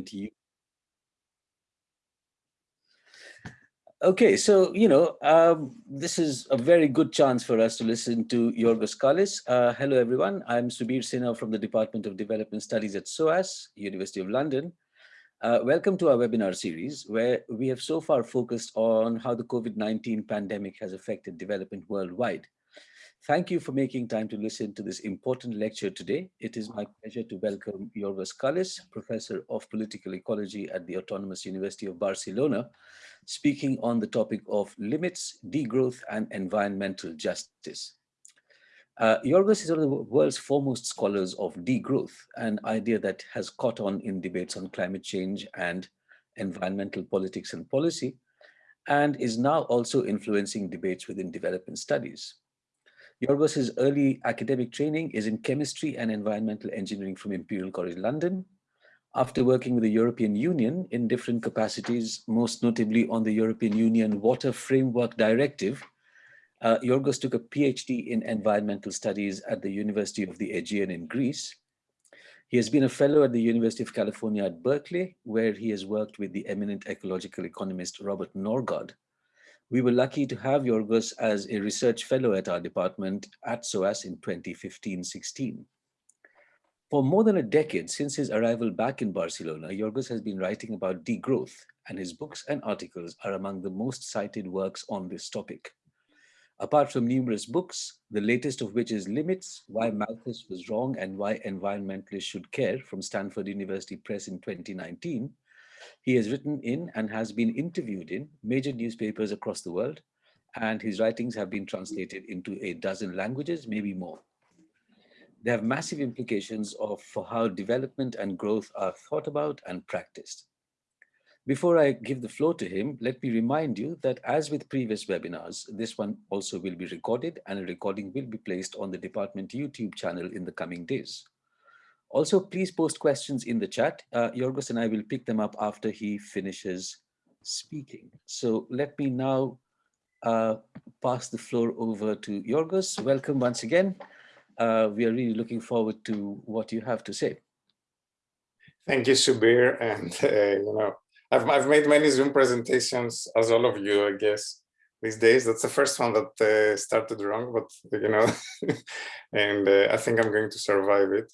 to you. Okay, so, you know, um, this is a very good chance for us to listen to Yorgos Kallis. Uh, hello, everyone. I'm Subir Sinha from the Department of Development Studies at SOAS, University of London. Uh, welcome to our webinar series, where we have so far focused on how the COVID-19 pandemic has affected development worldwide. Thank you for making time to listen to this important lecture today. It is my pleasure to welcome Yorgos Kallis, Professor of Political Ecology at the Autonomous University of Barcelona, speaking on the topic of limits, degrowth, and environmental justice. Uh, Yorgos is one of the world's foremost scholars of degrowth, an idea that has caught on in debates on climate change and environmental politics and policy, and is now also influencing debates within development studies. Yorgos's early academic training is in chemistry and environmental engineering from Imperial College London. After working with the European Union in different capacities, most notably on the European Union Water Framework Directive, uh, Yorgos took a PhD in environmental studies at the University of the Aegean in Greece. He has been a fellow at the University of California at Berkeley, where he has worked with the eminent ecological economist Robert Norgaard we were lucky to have Yorgos as a research fellow at our department at SOAS in 2015-16. For more than a decade since his arrival back in Barcelona, Yorgos has been writing about degrowth, and his books and articles are among the most cited works on this topic. Apart from numerous books, the latest of which is Limits, Why Malthus Was Wrong and Why Environmentalists Should Care from Stanford University Press in 2019, he has written in and has been interviewed in major newspapers across the world, and his writings have been translated into a dozen languages, maybe more. They have massive implications of, for how development and growth are thought about and practiced. Before I give the floor to him, let me remind you that as with previous webinars, this one also will be recorded and a recording will be placed on the department YouTube channel in the coming days. Also, please post questions in the chat. Uh, Yorgos and I will pick them up after he finishes speaking. So let me now uh, pass the floor over to Yorgos. Welcome once again. Uh, we are really looking forward to what you have to say. Thank you, Subir. And, uh, you know, I've, I've made many Zoom presentations, as all of you, I guess, these days. That's the first one that uh, started wrong, but, you know, and uh, I think I'm going to survive it.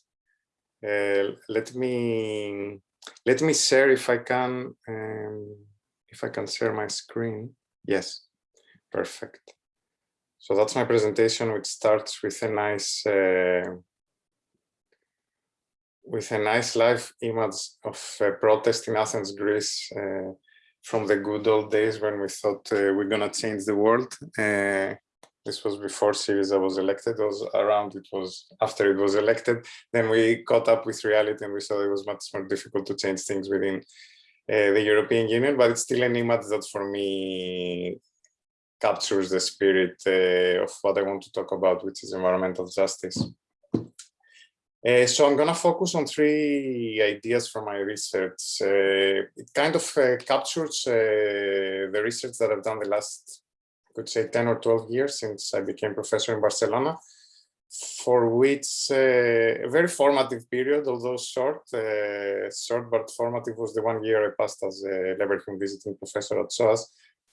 Uh, let me let me share if I can um, if I can share my screen. Yes, perfect. So that's my presentation, which starts with a nice uh, with a nice live image of a protest in Athens, Greece, uh, from the good old days when we thought uh, we're gonna change the world. This was before Syriza was elected, it was around, it was after it was elected. Then we caught up with reality and we saw it was much more difficult to change things within uh, the European Union, but it's still an image that for me captures the spirit uh, of what I want to talk about, which is environmental justice. Uh, so I'm going to focus on three ideas from my research. It kind of captures the research that I've done the last could say 10 or 12 years since I became professor in Barcelona, for which uh, a very formative period, although short, uh, short but formative was the one year I passed as a Leverhulme visiting professor at SOAS,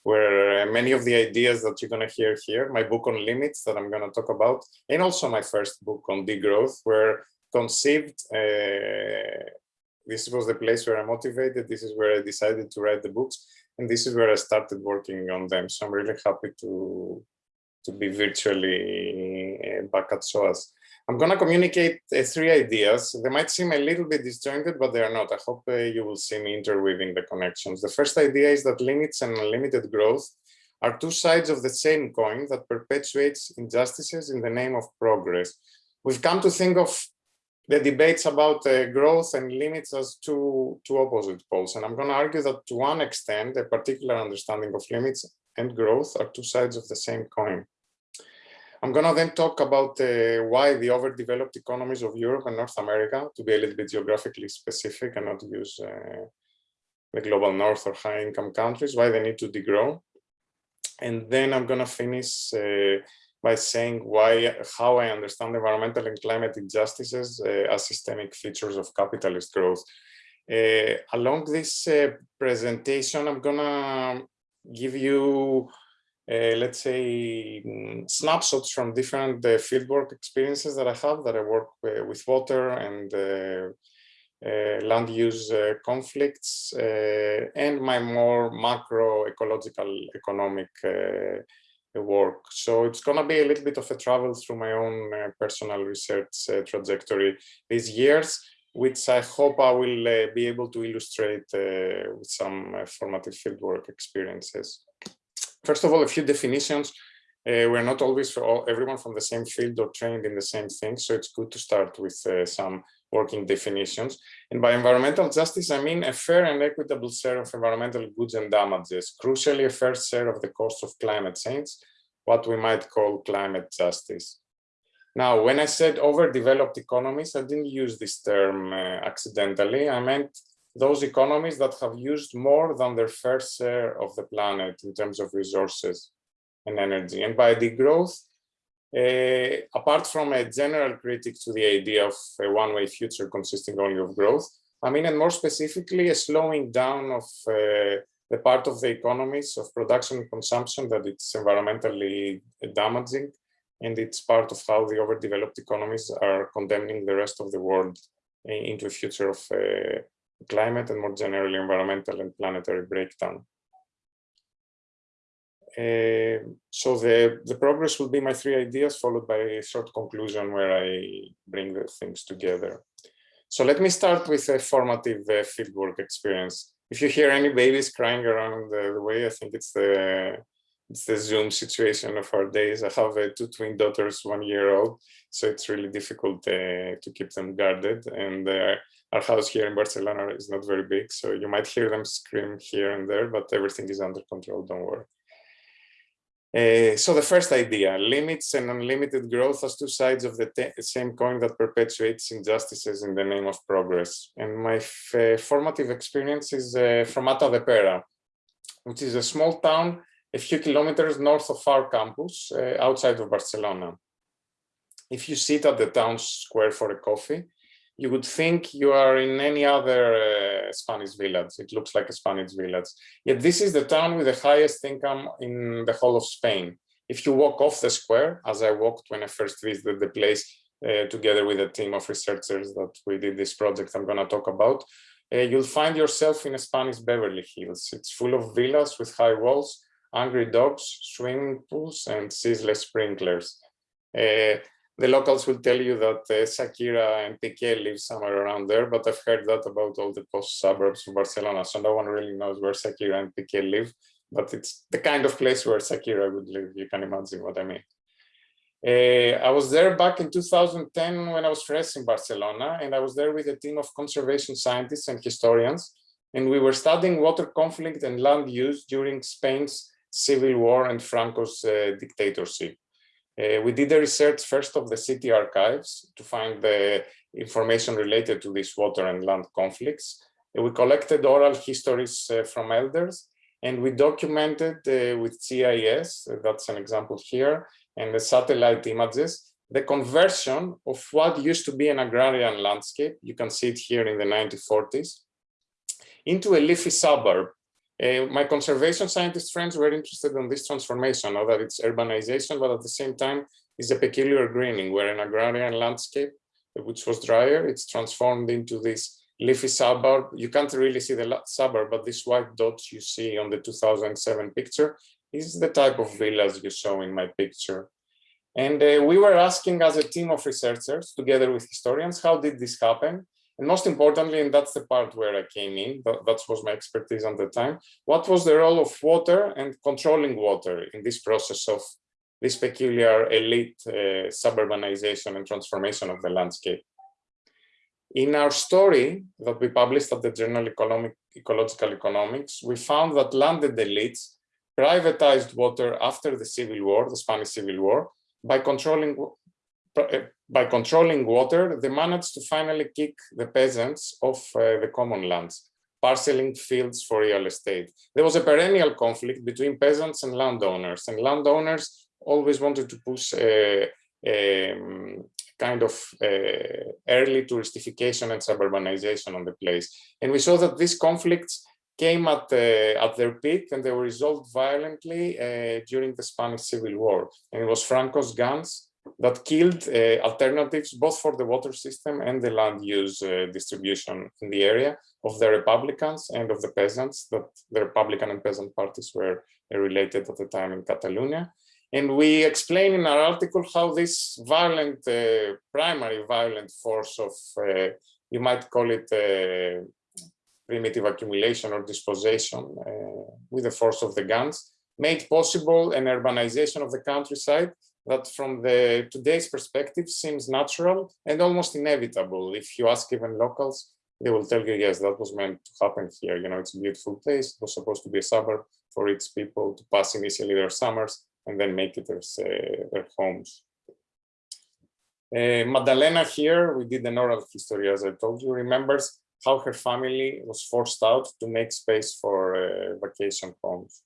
where uh, many of the ideas that you're going to hear here, my book on limits that I'm going to talk about, and also my first book on degrowth, were conceived. Uh, this was the place where I motivated. This is where I decided to write the books and this is where I started working on them. So I'm really happy to to be virtually uh, back at SOAS. I'm going to communicate uh, three ideas. They might seem a little bit disjointed, but they are not. I hope uh, you will see me interweaving the connections. The first idea is that limits and unlimited growth are two sides of the same coin that perpetuates injustices in the name of progress. We've come to think of the debates about uh, growth and limits as two, two opposite poles. And I'm going to argue that to one extent, a particular understanding of limits and growth are two sides of the same coin. I'm going to then talk about uh, why the overdeveloped economies of Europe and North America, to be a little bit geographically specific and not use uh, the global north or high income countries, why they need to degrow. And then I'm going to finish uh, by saying why, how I understand environmental and climate injustices uh, as systemic features of capitalist growth. Uh, along this uh, presentation, I'm gonna give you, uh, let's say, mm, snapshots from different uh, fieldwork experiences that I have, that I work uh, with water and uh, land use conflicts, and my more macro ecological economic work. So it's going to be a little bit of a travel through my own uh, personal research uh, trajectory these years, which I hope I will uh, be able to illustrate with some formative fieldwork experiences. First of all, a few definitions. Uh, we're not always all, everyone from the same field or trained in the same thing, so it's good to start with uh, some working definitions. And by environmental justice, I mean a fair and equitable share of environmental goods and damages, crucially a fair share of the cost of climate change, what we might call climate justice. Now, when I said overdeveloped economies, I didn't use this term uh, accidentally. I meant those economies that have used more than their fair share of the planet in terms of resources and energy. And by degrowth, apart from a general critique to the idea of a one-way future consisting only of growth, I mean, and more specifically, a slowing down of uh, the part of the economies of production and consumption that it's environmentally damaging, and it's part of how the overdeveloped economies are condemning the rest of the world into a future of uh, climate and more generally environmental and planetary breakdown. Uh, so the, the progress will be my three ideas followed by a short conclusion where I bring the things together. So let me start with a formative uh, fieldwork experience. If you hear any babies crying around the, the, way, I think it's the it's the Zoom situation of our days. I have uh, two twin daughters, one year old, so it's really difficult uh, to keep them guarded. And uh, our house here in Barcelona is not very big, so you might hear them scream here and there, but everything is under control, don't worry. Uh, so the first idea, limits and unlimited growth as two sides of the same coin that perpetuates injustices in the name of progress. And my formative experience is uh, from Matadepera, which is a small town a few kilometers north of our campus, uh, outside of Barcelona. If you sit at the town square for a coffee, you would think you are in any other uh, Spanish village. It looks like a Spanish village. Yet this is the town with the highest income in the whole of Spain. If you walk off the square, as I walked when I first visited the place, uh, together with a team of researchers that we did this project I'm going to talk about, uh, you'll find yourself in a Spanish Beverly Hills. It's full of villas with high walls, angry dogs, swimming pools, and ceaseless sprinklers. Uh, the locals will tell you that uh, Shakira and Piqué live somewhere around there, but I've heard that about all the post suburbs of Barcelona. So no one really knows where Shakira and Piqué live, but it's the kind of place where Shakira would live. You can imagine what I mean. Uh, I was there back in 2010 when I was fresh in Barcelona, and I was there with a team of conservation scientists and historians, and we were studying water conflict and land use during Spain's civil war and Franco's uh, dictatorship. Uh, we did the research first of the city archives to find the information related to these water and land conflicts. We collected oral histories uh, from elders and we documented uh, with GIS, uh, that's an example here, and the satellite images, the conversion of what used to be an agrarian landscape, you can see it here in the 1940s, into a leafy suburb uh, my conservation scientist friends were interested in this transformation, now that it's urbanization, but at the same time is a peculiar greening where an agrarian landscape, which was drier, it's transformed into this leafy suburb. You can't really see the suburb, but this white dots you see on the 2007 picture is the type of villas you saw in my picture. And uh, we were asking as a team of researchers, together with historians, how did this happen? And most importantly, and that's the part where I came in, that, that was my expertise at the time, what was the role of water and controlling water in this process of this peculiar elite uh, suburbanization and transformation of the landscape. In our story that we published at the Journal Economic, Ecological Economics, we found that landed elites privatized water after the Civil War, the Spanish Civil War, by controlling uh, by controlling water, they managed to finally kick the peasants off uh, the common lands, parceling fields for real estate. There was a perennial conflict between peasants and landowners, and landowners always wanted to push a, um, kind of uh, early touristification and suburbanization on the place. And we saw that these conflicts came at, uh, at their peak and they were resolved violently uh, during the Spanish Civil War. And it was Franco's guns that killed uh, alternatives both for the water system and the land use uh, distribution in the area of the Republicans and of the peasants that the Republican and peasant parties were uh, related at the time in Catalonia. And we explain in our article how this violent, uh, primary violent force of, uh, you might call it uh, primitive accumulation or dispossession with the force of the guns, made possible an urbanization of the countryside that from the today's perspective seems natural and almost inevitable. If you ask even locals, they will tell you, yes, that was meant to happen here. You know, it's a beautiful place. It was supposed to be a suburb for its people to pass initially their summers and then make it their, uh, their homes. Uh, Madalena here, we did an oral history, as I told you, remembers how her family was forced out to make space for uh, vacation homes.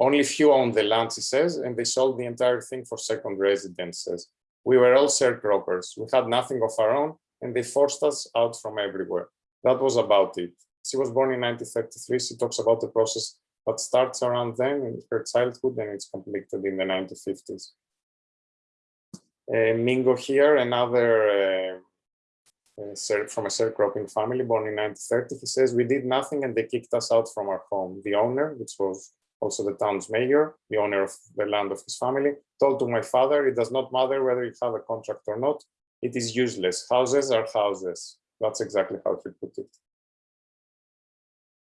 Only few owned the land, he says, and they sold the entire thing for second residences. We were all sharecroppers. We had nothing of our own, and they forced us out from everywhere. That was about it. She was born in 1933. She talks about the process that starts around then in her childhood and it's completed in the 1950s. Uh, Mingo here, another uh, uh, from a sharecropping family born in 1930, he says, we did nothing and they kicked us out from our home. The owner, which was also the town's mayor, the owner of the land of his family, told to my father, it does not matter whether you have a contract or not, it is useless. Houses are houses. That's exactly how he put it.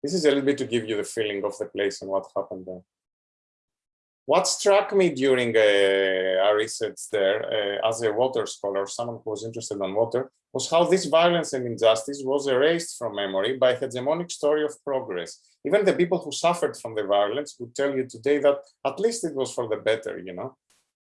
This is a little bit to give you the feeling of the place and what happened there. What struck me during uh, our research there uh, as a water scholar, someone who was interested in water, was how this violence and injustice was erased from memory by a hegemonic story of progress. Even the people who suffered from the violence would tell you today that at least it was for the better, you know.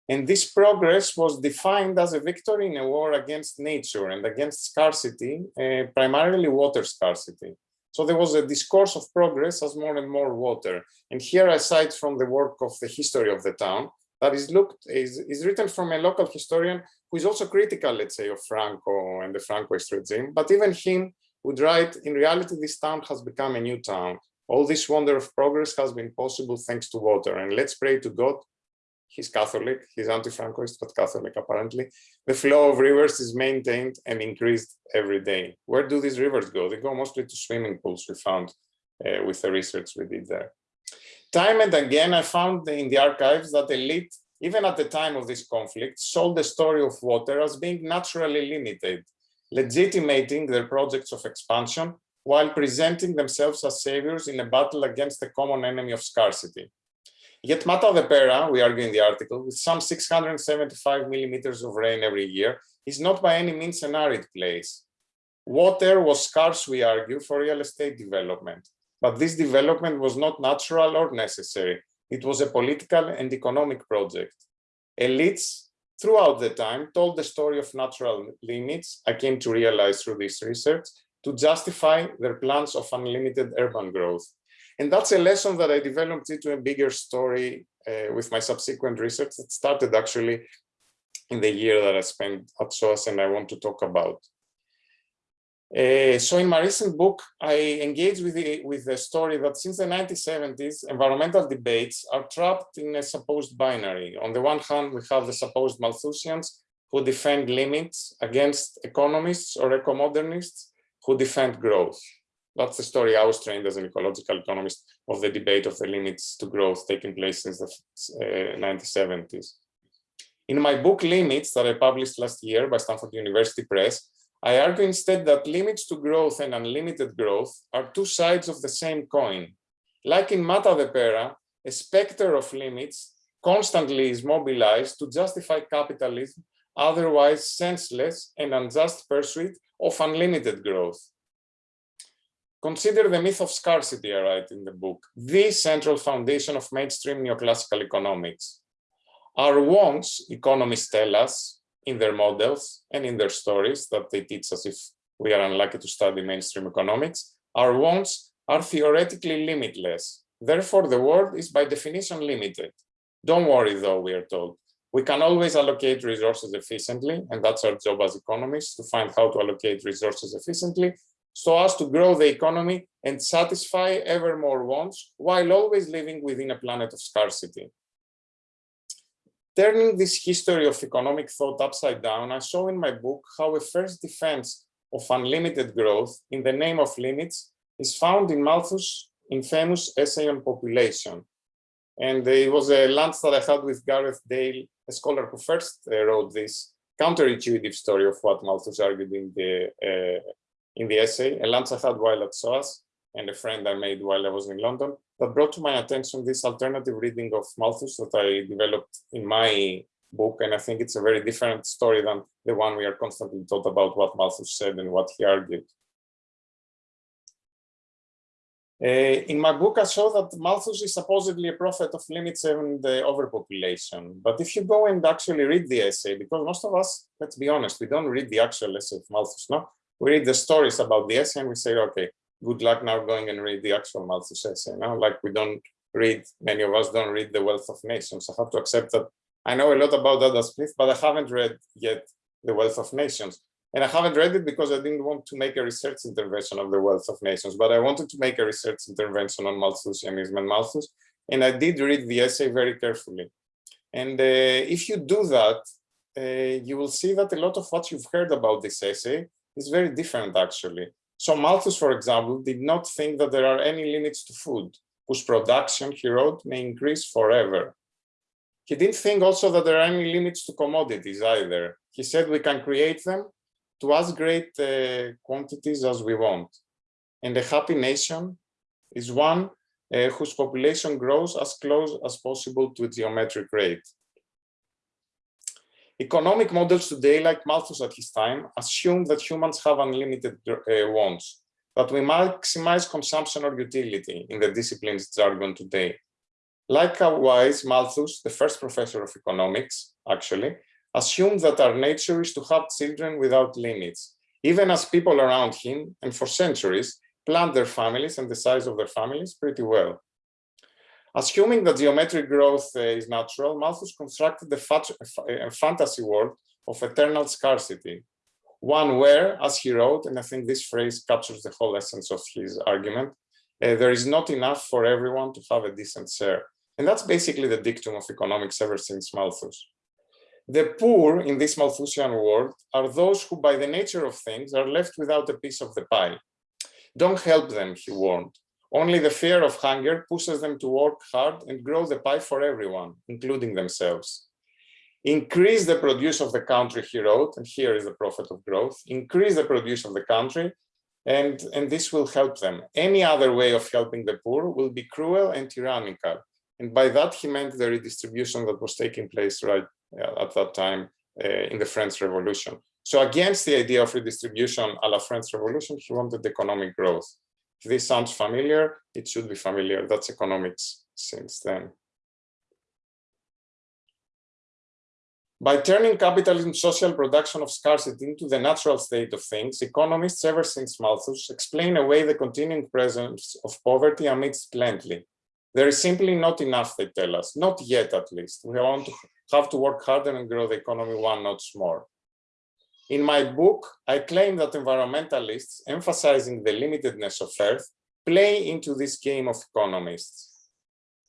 And this progress was defined as a victory in a war against nature and against scarcity, uh, primarily water scarcity. So there was a discourse of progress as more and more water. And here I cite from the work of the history of the town that is looked is, is written from a local historian who is also critical, let's say, of Franco and the Francoist regime. But even him would write, in reality, this town has become a new town. All this wonder of progress has been possible thanks to water. And let's pray to God he's Catholic, he's anti-Francoist, but Catholic apparently. The flow of rivers is maintained and increased every day. Where do these rivers go? They go mostly to swimming pools, we found uh, with the research we did there. Time and again, I found in the archives that elite, even at the time of this conflict, sold the story of water as being naturally limited, legitimating their projects of expansion while presenting themselves as saviors in a battle against the common enemy of scarcity. Yet Matadepera, we argue in the article, with some 675 millimeters of rain every year, is not by any means an arid place. Water was scarce, we argue, for real estate development. But this development was not natural or necessary. It was a political and economic project. Elites throughout the time told the story of natural limits, I came to realize through this research, to justify their plans of unlimited urban growth. And that's a lesson that I developed into a bigger story uh, with my subsequent research that started actually in the year that I spent at SOAS and I want to talk about. Uh, so in my recent book, I engage with the, with the story that since the 1970s, environmental debates are trapped in a supposed binary. On the one hand, we have the supposed Malthusians who defend limits against economists or eco-modernists who defend growth. That's the story I was trained as an ecological economist of the debate of the limits to growth taking place since the uh, 1970s. In my book Limits that I published last year by Stanford University Press, I argue instead that limits to growth and unlimited growth are two sides of the same coin. Like in Matadepera, a specter of limits constantly is mobilized to justify capitalism, otherwise senseless and unjust pursuit of unlimited growth. Consider the myth of scarcity, I write in the book, the central foundation of mainstream neoclassical economics. Our wants, economists tell us, in their models and in their stories that they teach us if we are unlucky to study mainstream economics, our wants are theoretically limitless. Therefore, the world is by definition limited. Don't worry though, we are told. We can always allocate resources efficiently, and that's our job as economists to find how to allocate resources efficiently so as to grow the economy and satisfy ever more wants while always living within a planet of scarcity. Turning this history of economic thought upside down, I show in my book how a first defense of unlimited growth in the name of limits is found in Malthus' infamous essay on population. And it was a lunch that I had with Gareth Dale, a scholar who first uh, wrote this counterintuitive story of what Malthus argued in the uh, in the essay, a lunch I had while at SOAS and a friend I made while I was in London that brought to my attention this alternative reading of Malthus that I developed in my book. And I think it's a very different story than the one we are constantly taught about what Malthus said and what he argued. Uh, in my book, I show that Malthus is supposedly a prophet of limits and uh, overpopulation. But if you go and actually read the essay, because most of us, let's be honest, we don't read the actual essay of Malthus, no? We read the stories about the essay and we say, okay, good luck now going and read the actual Malthus essay. No? Like we don't read, many of us don't read The Wealth of Nations. I have to accept that I know a lot about Adam Smith, but I haven't read yet The Wealth of Nations. And I haven't read it because I didn't want to make a research intervention of the wealth of nations, but I wanted to make a research intervention on Malthusianism and Malthus. And I did read the essay very carefully. And uh, if you do that, uh, you will see that a lot of what you've heard about this essay is very different, actually. So Malthus, for example, did not think that there are any limits to food, whose production, he wrote, may increase forever. He didn't think also that there are any limits to commodities either. He said we can create them to as great uh, quantities as we want. And a happy nation is one uh, whose population grows as close as possible to its geometric rate. Economic models today, like Malthus at his time, assume that humans have unlimited uh, wants, that we maximize consumption or utility in the discipline's jargon today. Likewise, Malthus, the first professor of economics, actually, assumed that our nature is to have children without limits, even as people around him, and for centuries, planned their families and the size of their families pretty well. Assuming that geometric growth uh, is natural, Malthus constructed a, a fantasy world of eternal scarcity, one where, as he wrote, and I think this phrase captures the whole essence of his argument, uh, there is not enough for everyone to have a decent share. And that's basically the dictum of economics ever since Malthus. The poor in this Malthusian world are those who, by the nature of things, are left without a piece of the pie. Don't help them, he warned. Only the fear of hunger pushes them to work hard and grow the pie for everyone, including themselves. Increase the produce of the country, he wrote, and here is the prophet of growth. Increase the produce of the country, and, and this will help them. Any other way of helping the poor will be cruel and tyrannical. And by that, he meant the redistribution that was taking place right at that time uh, in the French Revolution. So against the idea of redistribution a la French Revolution, he wanted economic growth. This sounds familiar, it should be familiar. That's economics since then. By turning capitalism social production of scarcity into the natural state of things, economists ever since Malthus explain away the continuing presence of poverty amidst plenty. There is simply not enough, they tell us, not yet at least. We want to have to work harder and grow the economy one notch more. In my book, I claim that environmentalists, emphasizing the limitedness of Earth, play into this game of economists.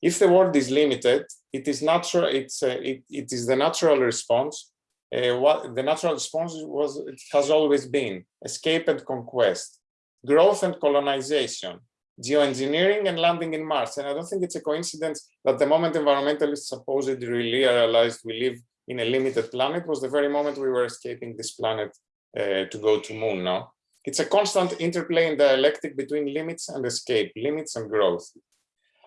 If the world is limited, it is natural. It's uh, it, it is the natural response. Uh, what the natural response was it has always been escape and conquest, growth and colonization, geoengineering and landing in Mars. And I don't think it's a coincidence that the moment environmentalists supposedly really realized we live in a limited planet was the very moment we were escaping this planet uh, to go to moon now. It's a constant interplay in dialectic between limits and escape, limits and growth.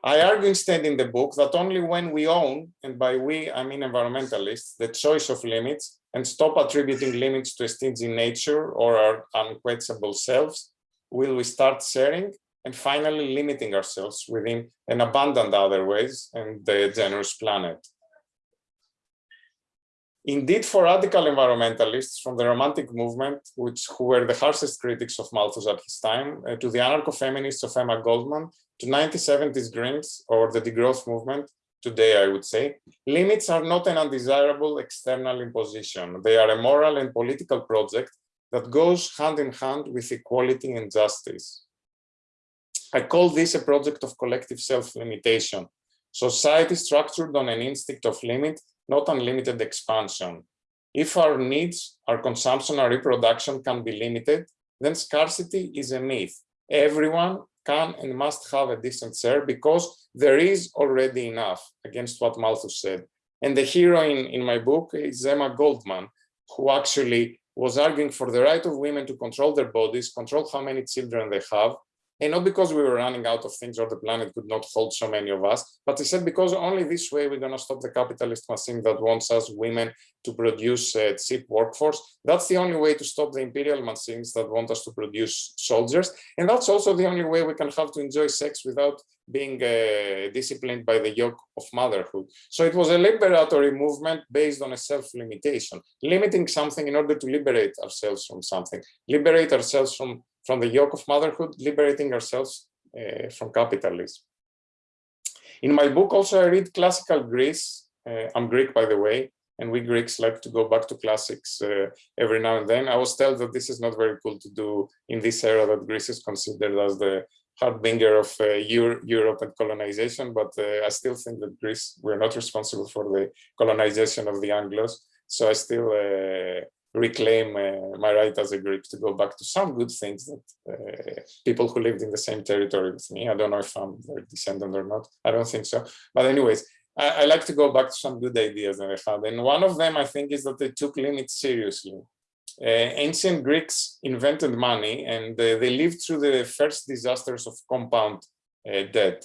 I argue instead in the book that only when we own, and by we I mean environmentalists, the choice of limits and stop attributing limits to a stingy nature or our unquenchable selves, will we start sharing and finally limiting ourselves within an abundant other ways and the generous planet. Indeed, for radical environmentalists from the Romantic movement, which who were the harshest critics of Malthus at his time, uh, to the anarcho-feminists of Emma Goldman, to 1970s Greens or the degrowth movement, today, I would say, limits are not an undesirable external imposition. They are a moral and political project that goes hand in hand with equality and justice. I call this a project of collective self-limitation. Society structured on an instinct of limit, not unlimited expansion. If our needs, our consumption, our reproduction can be limited, then scarcity is a myth. Everyone can and must have a decent share because there is already enough against what Malthus said. And the hero in, in my book is Emma Goldman, who actually was arguing for the right of women to control their bodies, control how many children they have, and not because we were running out of things or the planet could not hold so many of us, but he said because only this way we're going to stop the capitalist machine that wants us women to produce a cheap workforce. That's the only way to stop the imperial machines that want us to produce soldiers. And that's also the only way we can have to enjoy sex without being uh, disciplined by the yoke of motherhood. So it was a liberatory movement based on a self-limitation, limiting something in order to liberate ourselves from something, liberate ourselves from from the yoke of motherhood, liberating ourselves uh, from capitalism. In my book also I read classical Greece. Uh, I'm Greek, by the way, and we Greeks like to go back to classics uh, every now and then. I was told that this is not very cool to do in this era that Greece is considered as the harbinger of uh, Euro Europe and colonization, but uh, I still think that Greece, we're not responsible for the colonization of the Anglos. So I still uh, reclaim uh, my right as a Greek to go back to some good things that uh, people who lived in the same territory with me. I don't know if I'm their descendant or not. I don't think so. But anyways, I, I, like to go back to some good ideas that I had. And one of them, I think, is that they took limits seriously. Uh, ancient Greeks invented money and uh, they lived through the first disasters of compound uh, debt.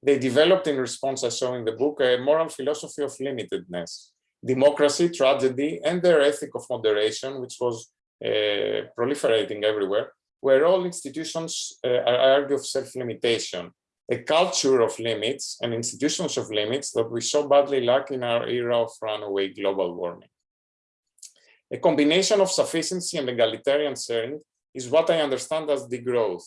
They developed in response, I saw in the book, a moral philosophy of limitedness democracy, tragedy, and their ethic of moderation, which was uh, proliferating everywhere, where all institutions uh, argue of self-limitation, a culture of limits and institutions of limits that we so badly lack in our era of runaway global warming. A combination of sufficiency and egalitarian sharing is what I understand as degrowth.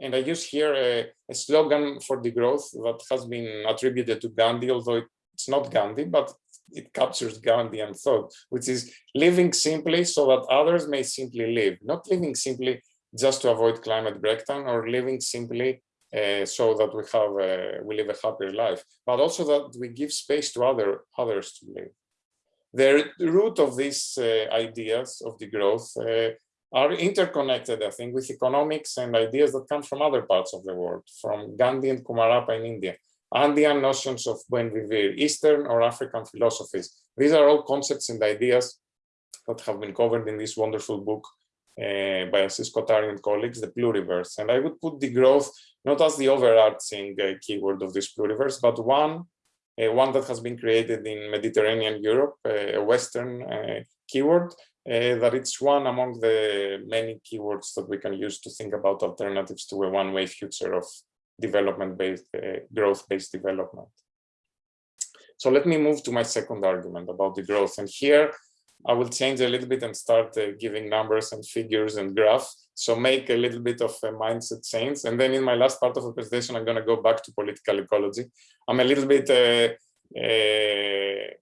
And I use here a, a slogan for degrowth that has been attributed to Gandhi, although it's not Gandhi, but it captures Gandhian thought, which is living simply so that others may simply live, not living simply just to avoid climate breakdown or living simply uh, so that we have uh, we live a happier life, but also that we give space to other others to live. The root of these uh, ideas of degrowth uh, are interconnected, I think, with economics and ideas that come from other parts of the world, from Gandhi and Kumarappa in India, Andean notions of buen vivir, Eastern or African philosophies. These are all concepts and ideas that have been covered in this wonderful book uh, by Ashish Kothari and colleagues, the pluriverse. And I would put degrowth not as the overarching uh, keyword of this pluriverse, but one, uh, one that has been created in Mediterranean Europe, a Western uh, keyword, uh, that it's one among the many keywords that we can use to think about alternatives to a one-way future of development-based, uh, growth-based development. So let me move to my second argument about degrowth. And here I will change a little bit and start uh, giving numbers and figures and graphs. So make a little bit of a mindset change. And then in my last part of the presentation, I'm going to go back to political ecology. I'm a little bit uh, uh,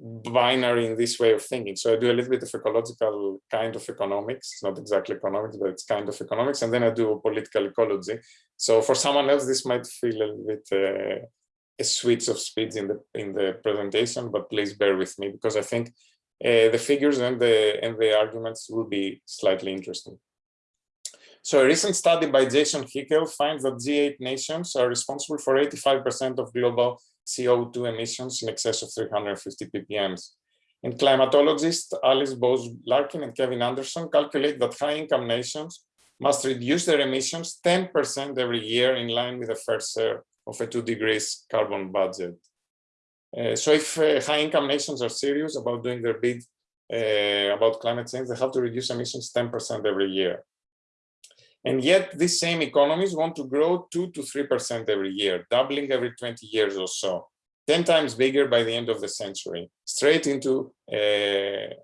binary in this way of thinking. So I do a little bit of ecological kind of economics, it's not exactly economics, but it's kind of economics, and then I do political ecology. So for someone else, this might feel a little bit uh, a switch of speeds in the in the presentation, but please bear with me because I think uh, the figures and the and the arguments will be slightly interesting. So a recent study by Jason Hickel finds that G8 nations are responsible for 85% of global CO2 emissions in excess of 350 ppms. And climatologists Alice Bose Larkin and Kevin Anderson calculate that high-income nations must reduce their emissions 10% every year in line with the first share of a two degrees carbon budget. Uh, so if uh, high-income nations are serious about doing their bid uh, about climate change, they have to reduce emissions 10% every year. And yet these same economies want to grow two to 3% every year, doubling every 20 years or so, 10 times bigger by the end of the century, straight into uh,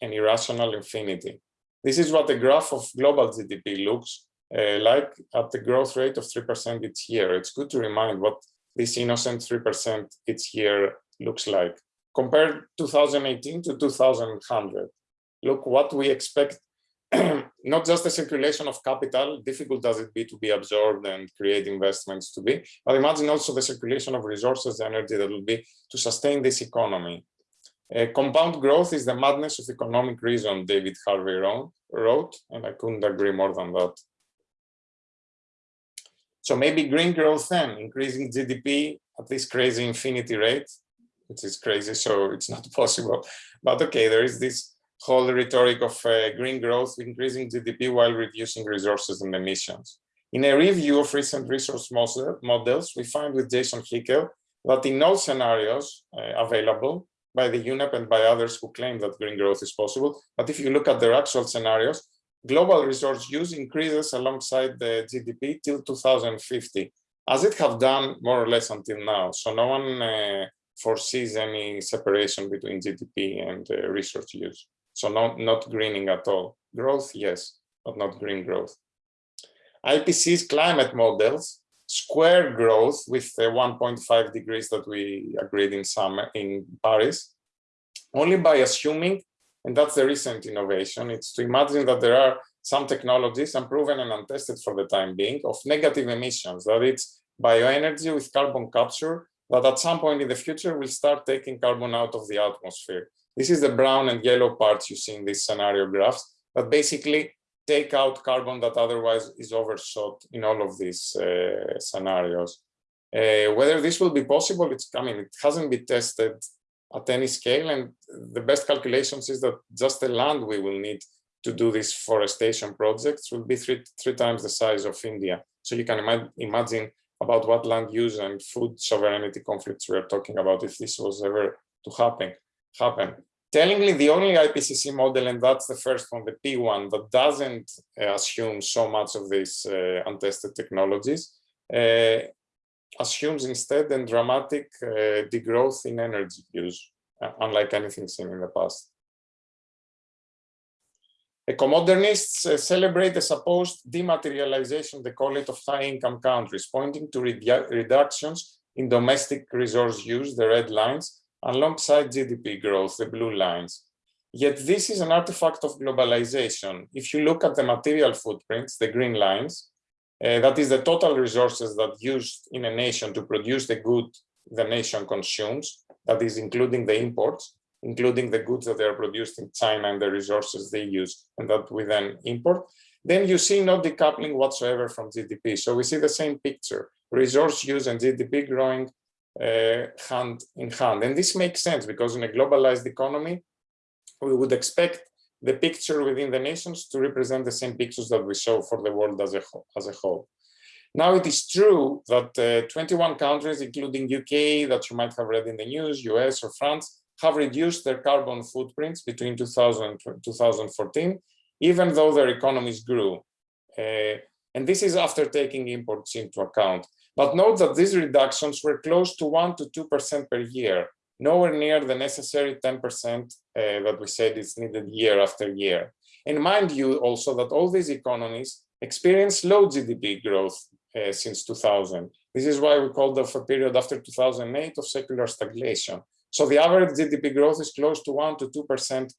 an irrational infinity. This is what the graph of global GDP looks uh, like at the growth rate of 3% each year. It's good to remind what this innocent 3% each year looks like. Compare 2018 to 2100. Look what we expect, not just the circulation of capital, difficult as it be to be absorbed and create investments to be, but imagine also the circulation of resources, energy that will be to sustain this economy. Uh, compound growth is the madness of economic reason, David Harvey wrote, and I couldn't agree more than that. So maybe green growth then, increasing GDP at this crazy infinity rate, which is crazy, so it's not possible. But okay, there is this whole rhetoric of uh, green growth, increasing GDP while reducing resources and emissions. In a review of recent resource models, we find with Jason Hickel that in all scenarios uh, available, by the UNEP and by others who claim that green growth is possible. But if you look at their actual scenarios, global resource use increases alongside the GDP till 2050, as it have done more or less until now. So no one uh, foresees any separation between GDP and uh, resource use. So not, not greening at all. Growth, yes, but not green growth. IPCC's climate models square growth with the 1.5 degrees that we agreed in summer in Paris, only by assuming, and that's the recent innovation, it's to imagine that there are some technologies unproven and untested for the time being of negative emissions, that it's bioenergy with carbon capture that at some point in the future will start taking carbon out of the atmosphere. This is the brown and yellow parts you see in these scenario graphs, but basically take out carbon that otherwise is overshot in all of these uh, scenarios. Uh, whether this will be possible, it's, I mean, it hasn't been tested at any scale. And the best calculations is that just the land we will need to do these forestation projects will be three, three times the size of India. So you can ima imagine about what land use and food sovereignty conflicts we are talking about if this was ever to happen. Happen. Tellingly, the only IPCC model, and that's the first one, the P1, that doesn't uh, assume so much of these uh, untested technologies, uh, assumes instead a dramatic uh, degrowth in energy use, uh, unlike anything seen in the past. Ecomodernists uh, celebrate the supposed dematerialization, they call it, of high-income countries, pointing to redu reductions in domestic resource use, the red lines, alongside GDP growth, the blue lines. Yet this is an artifact of globalization. If you look at the material footprints, the green lines, uh, that is the total resources that used in a nation to produce the good the nation consumes, that is including the imports, including the goods that are produced in China and the resources they use and that we then import, then you see no decoupling whatsoever from GDP. So we see the same picture, resource use and GDP growing hand in hand. And this makes sense because in a globalized economy, we would expect the picture within the nations to represent the same pictures that we saw for the world as a, as a whole. Now, it is true that uh, 21 countries, including UK, that you might have read in the news, US or France, have reduced their carbon footprints between 2000 and 2014, even though their economies grew. Uh, and this is after taking imports into account. But note that these reductions were close to 1 to 2% per year, nowhere near the necessary 10% uh, that we said is needed year after year. And mind you also that all these economies experienced low GDP growth uh, since 2000. This is why we called off a period after 2008 of secular stagnation. So the average GDP growth is close to 1 to 2%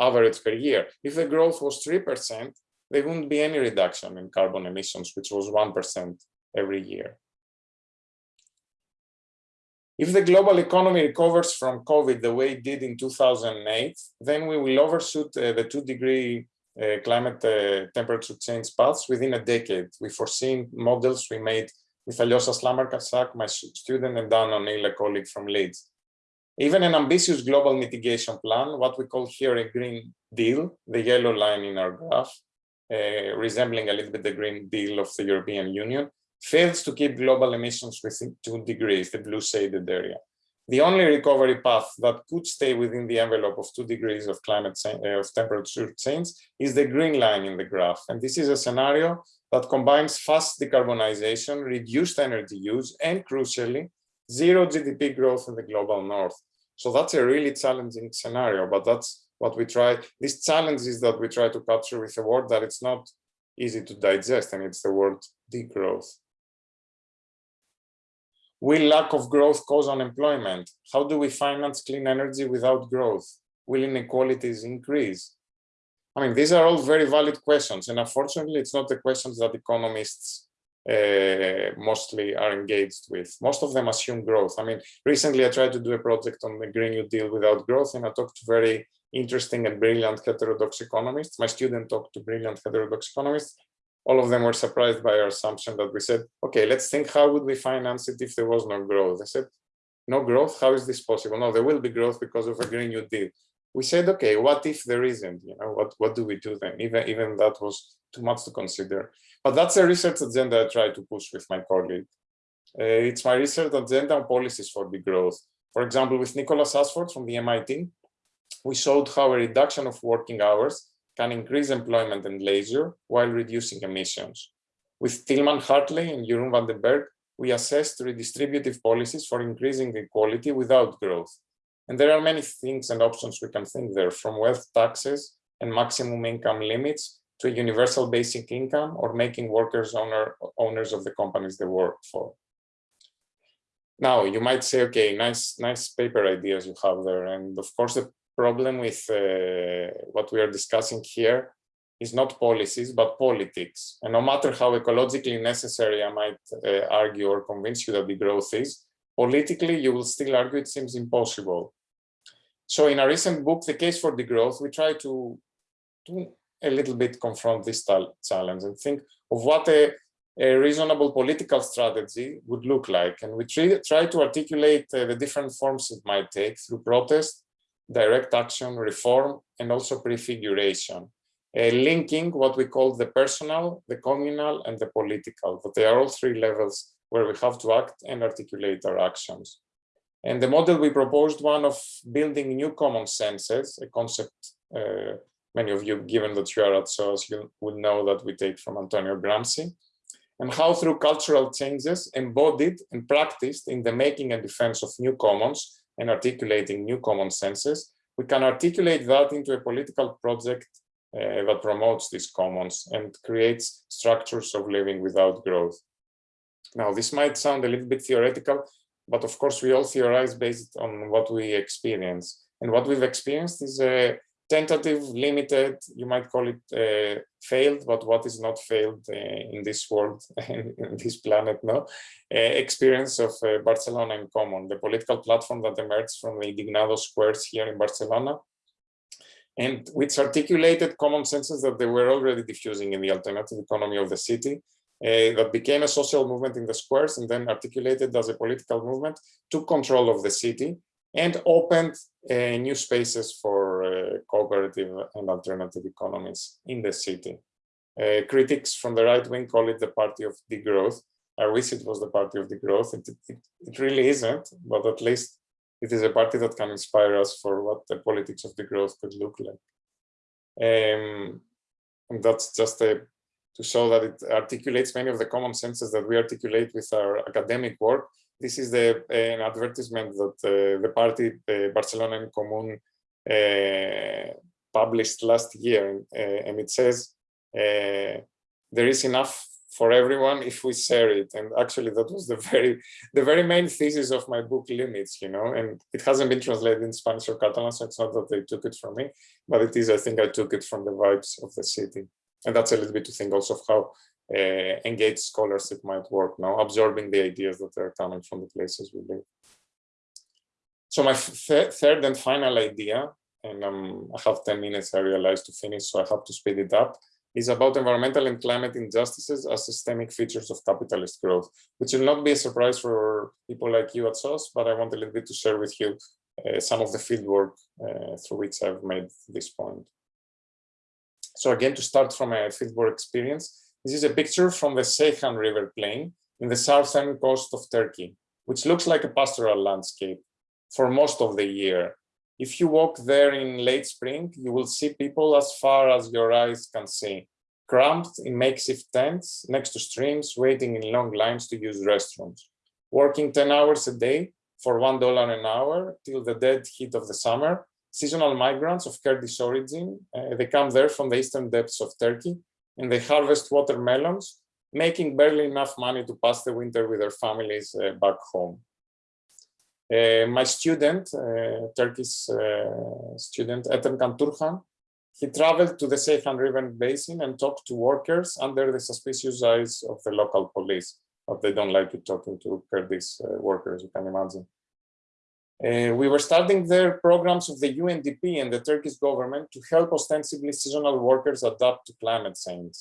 average per year. If the growth was 3%, there wouldn't be any reduction in carbon emissions, which was 1% every year. If the global economy recovers from COVID the way it did in 2008, then we will overshoot uh, the two degree uh, climate uh, temperature change paths within a decade. We foreseen models we made with Aljoša Slameršak, my student, and Dan O'Neill, a colleague from Leeds. Even an ambitious global mitigation plan, what we call here a Green Deal, the yellow line in our graph, uh, resembling a little bit the Green Deal of the European Union, fails to keep global emissions within two degrees, the blue shaded area. The only recovery path that could stay within the envelope of two degrees of climate change, uh, of temperature change is the green line in the graph. And this is a scenario that combines fast decarbonization, reduced energy use, and crucially, zero GDP growth in the global north. So that's a really challenging scenario, but that's what we try. This challenge is that we try to capture with a word that it's not easy to digest, and it's the word degrowth. Will lack of growth cause unemployment? How do we finance clean energy without growth? Will inequalities increase? I mean, these are all very valid questions, and unfortunately, it's not the questions that economists uh, mostly are engaged with. Most of them assume growth. I mean, recently I tried to do a project on the Green New Deal without growth, and I talked to very interesting and brilliant heterodox economists. My student talked to brilliant heterodox economists. All of them were surprised by our assumption that we said, okay, let's think how would we finance it if there was no growth? They said, no growth, how is this possible? No, there will be growth because of a Green New Deal we said, okay, what if there isn't? You know, what what do we do then? Even even that was too much to consider. But that's a research agenda I try to push with my colleague. Uh, it's my research agenda on policies for degrowth. For example, with Nicholas Ashford from the MIT, we showed how a reduction of working hours can increase employment and leisure while reducing emissions. With Tilman Hartley and Jeroen van den Bergh, we assessed redistributive policies for increasing equality without growth. And there are many things and options we can think there, from wealth taxes and maximum income limits to a universal basic income or making workers owner, owners of the companies they work for. Now, you might say, okay, nice, nice paper ideas you have there. And of course, the problem with uh, what we are discussing here is not policies, but politics. And no matter how ecologically necessary I might uh, argue or convince you that degrowth is, politically, you will still argue it seems impossible. So in a recent book, The Case for Degrowth, we try to, to a little bit confront this challenge and think of what a, a reasonable political strategy would look like. And we try, try to articulate uh, the different forms it might take through protest, direct action, reform, and also prefiguration. Uh, linking what we call the personal, the communal, and the political, but they are all three levels where we have to act and articulate our actions. And the model we proposed one of building new common senses, a concept uh, many of you, given that you are at SOAS, you will know that we take from Antonio Gramsci, and how through cultural changes embodied and practiced in the making and defense of new commons and articulating new common senses, we can articulate that into a political project uh, that promotes these commons and creates structures of living without growth. Now, this might sound a little bit theoretical, but of course we all theorize based on what we experience. And what we've experienced is a tentative, limited, you might call it uh, failed, but what is not failed uh, in this world, in this planet, no? Uh, experience of uh, Barcelona in Common, the political platform that emerged from the Indignado squares here in Barcelona, and which articulated common senses that they were already diffusing in the alternative economy of the city, uh, that became a social movement in the squares and then articulated as a political movement, took control of the city and opened uh, new spaces for uh, cooperative and alternative economies in the city. Uh, critics from the right wing call it the party of degrowth. I wish it was the party of degrowth. It, it, it really isn't, but at least it is a party that can inspire us for what the politics of degrowth could look like. Um, and that's just a to show that it articulates many of the common senses that we articulate with our academic work. This is the an advertisement that uh, the party uh, Barcelona en Común published last year, and it says there is enough for everyone if we share it. And actually, that was the very the very main thesis of my book, Limits. You know, and it hasn't been translated in Spanish or Catalan, so it's not that they took it from me, but it is. I think I took it from the vibes of the city and that's a little bit to think also of how engaged scholarship might work now, absorbing the ideas that are coming from the places we live. So my th third and final idea, and um, I have 10 minutes I realize to finish, so I have to speed it up, is about environmental and climate injustices as systemic features of capitalist growth, which will not be a surprise for people like you at SOAS, but I want a little bit to share with you uh, some of the fieldwork uh, through which I've made this point. So again, to start from a fieldwork experience, this is a picture from the Seyhan River plain in the southern coast of Turkey, which looks like a pastoral landscape for most of the year. If you walk there in late spring, you will see people as far as your eyes can see, cramped in makeshift tents next to streams, waiting in long lines to use restrooms, working 10 hours a day for $1 an hour till the dead heat of the summer, seasonal migrants of Kurdish origin. Uh, they come there from the eastern depths of Turkey and they harvest watermelons making barely enough money to pass the winter with their families uh, back home. Uh, my student, uh, Turkish uh, student, Ethemcan Turhan, he traveled to the Seyhan River Basin and talked to workers under the suspicious eyes of the local police. But they don't like you talking to Kurdish uh, workers, you can imagine. Uh, we were starting their programs of the UNDP and the Turkish government to help ostensibly seasonal workers adapt to climate change.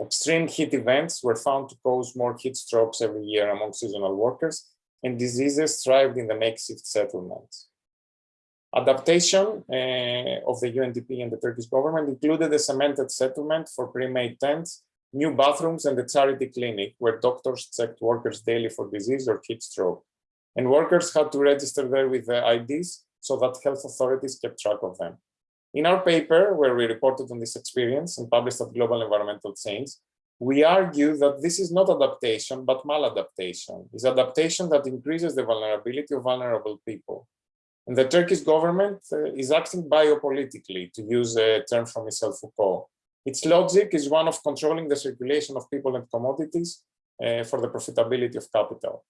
Extreme heat events were found to cause more heat strokes every year among seasonal workers, and diseases thrived in the makeshift settlements. Adaptation uh, of the UNDP and the Turkish government included a cemented settlement for pre-made tents, new bathrooms, and a charity clinic where doctors checked workers daily for disease or heat stroke. And workers had to register there with their IDs so that health authorities kept track of them. In our paper, where we reported on this experience and published at Global Environmental Change, we argue that this is not adaptation, but maladaptation. It's adaptation that increases the vulnerability of vulnerable people. And the Turkish government uh, is acting biopolitically, to use a term from Michel Foucault. Its logic is one of controlling the circulation of people and commodities uh, for the profitability of capital.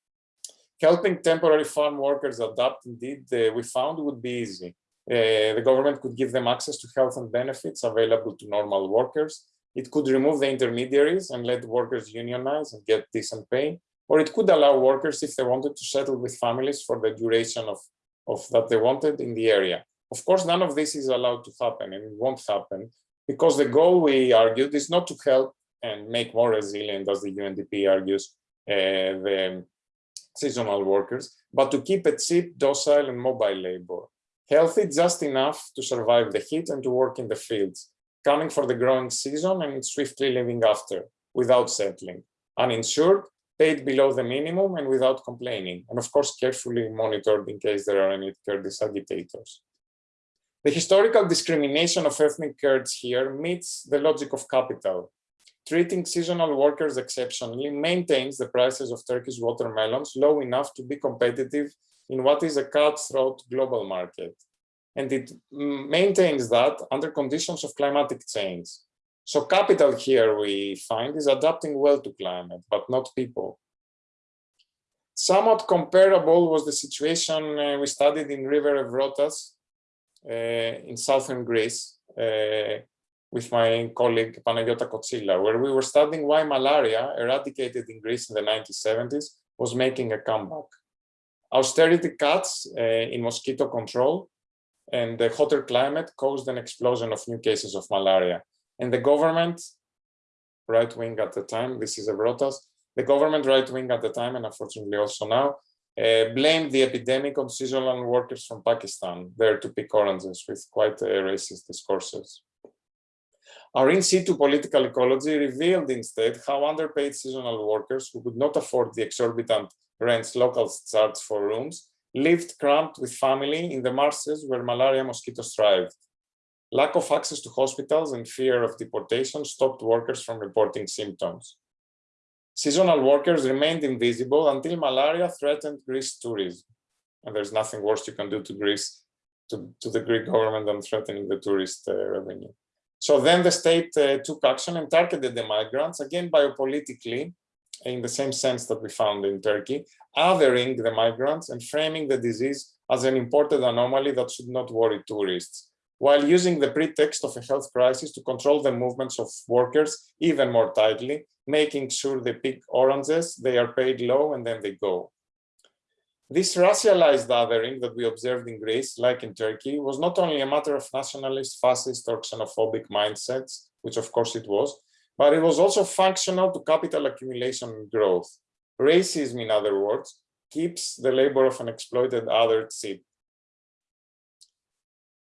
Helping temporary farm workers adapt, indeed, we found would be easy. Uh, the government could give them access to health and benefits available to normal workers. It could remove the intermediaries and let workers unionize and get decent pay. Or it could allow workers, if they wanted, to settle with families for the duration of, of that they wanted in the area. Of course, none of this is allowed to happen and it won't happen because the goal we argued is not to help and make more resilient, as the UNDP argues, uh, the seasonal workers, but to keep it cheap, docile, and mobile labor healthy just enough to survive the heat and to work in the fields, coming for the growing season and swiftly leaving after, without settling, uninsured, paid below the minimum and without complaining, and of course carefully monitored in case there are any Kurdish agitators. The historical discrimination of ethnic Kurds here meets the logic of capital. Treating seasonal workers exceptionally maintains the prices of Turkish watermelons low enough to be competitive in what is a cutthroat global market. And it maintains that under conditions of climatic change. So capital here we find is adapting well to climate, but not people. Somewhat comparable was the situation uh, we studied in River Evrotas uh, in southern Greece uh, with my colleague Panagiota Kotsila, where we were studying why malaria, eradicated in Greece in the 1970s, was making a comeback austerity cuts uh, in mosquito control and the hotter climate caused an explosion of new cases of malaria. And the government, right wing at the time, this is Evrotas, the government right wing at the time, and unfortunately also now, uh, blamed the epidemic on seasonal workers from Pakistan, there to pick oranges with quite uh, racist discourses. Our in situ political ecology revealed instead how underpaid seasonal workers who could not afford the exorbitant rents local charge for rooms, lived cramped with family in the marshes where malaria mosquitoes thrived. Lack of access to hospitals and fear of deportation stopped workers from reporting symptoms. Seasonal workers remained invisible until malaria threatened Greece tourism. And there's nothing worse you can do to Greece, to, to the Greek government than threatening the tourist uh, revenue. So then the state uh, took action and targeted the migrants, again biopolitically, in the same sense that we found in Turkey, othering the migrants and framing the disease as an imported anomaly that should not worry tourists, while using the pretext of a health crisis to control the movements of workers even more tightly, making sure they pick oranges, they are paid low, and then they go. This racialized othering that we observed in Greece, like in Turkey, was not only a matter of nationalist, fascist, or xenophobic mindsets, which of course it was, but it was also functional to capital accumulation and growth. Racism, in other words, keeps the labor of an exploited other cheap.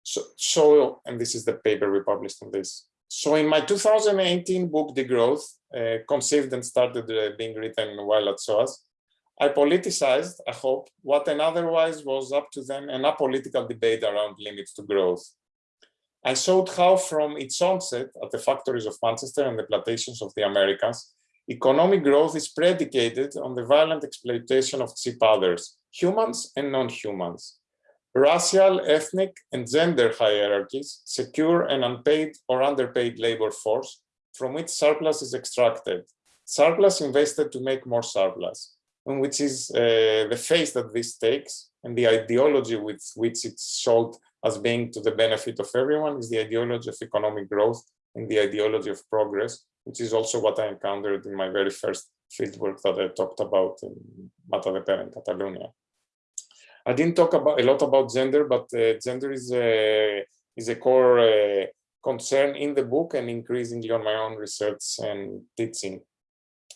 So, so, and this is the paper we published on this. So in my 2018 book, Degrowth, uh, conceived and started uh, being written while at SOAS, I politicized, I hope, what an otherwise was up to then an apolitical debate around limits to growth. I showed how from its onset at the factories of Manchester and the plantations of the Americas, economic growth is predicated on the violent exploitation of cheap others, humans and non-humans. Racial, ethnic, and gender hierarchies secure an unpaid or underpaid labor force from which surplus is extracted, surplus invested to make more surplus, and which is uh, the face that this takes and the ideology with which it's sold as being to the benefit of everyone is the ideology of economic growth and the ideology of progress, which is also what I encountered in my very first fieldwork that I talked about in Matadepera in Catalonia. I didn't talk about a lot about gender, but uh, gender is a, is a core uh, concern in the book and increasingly on my own research and teaching.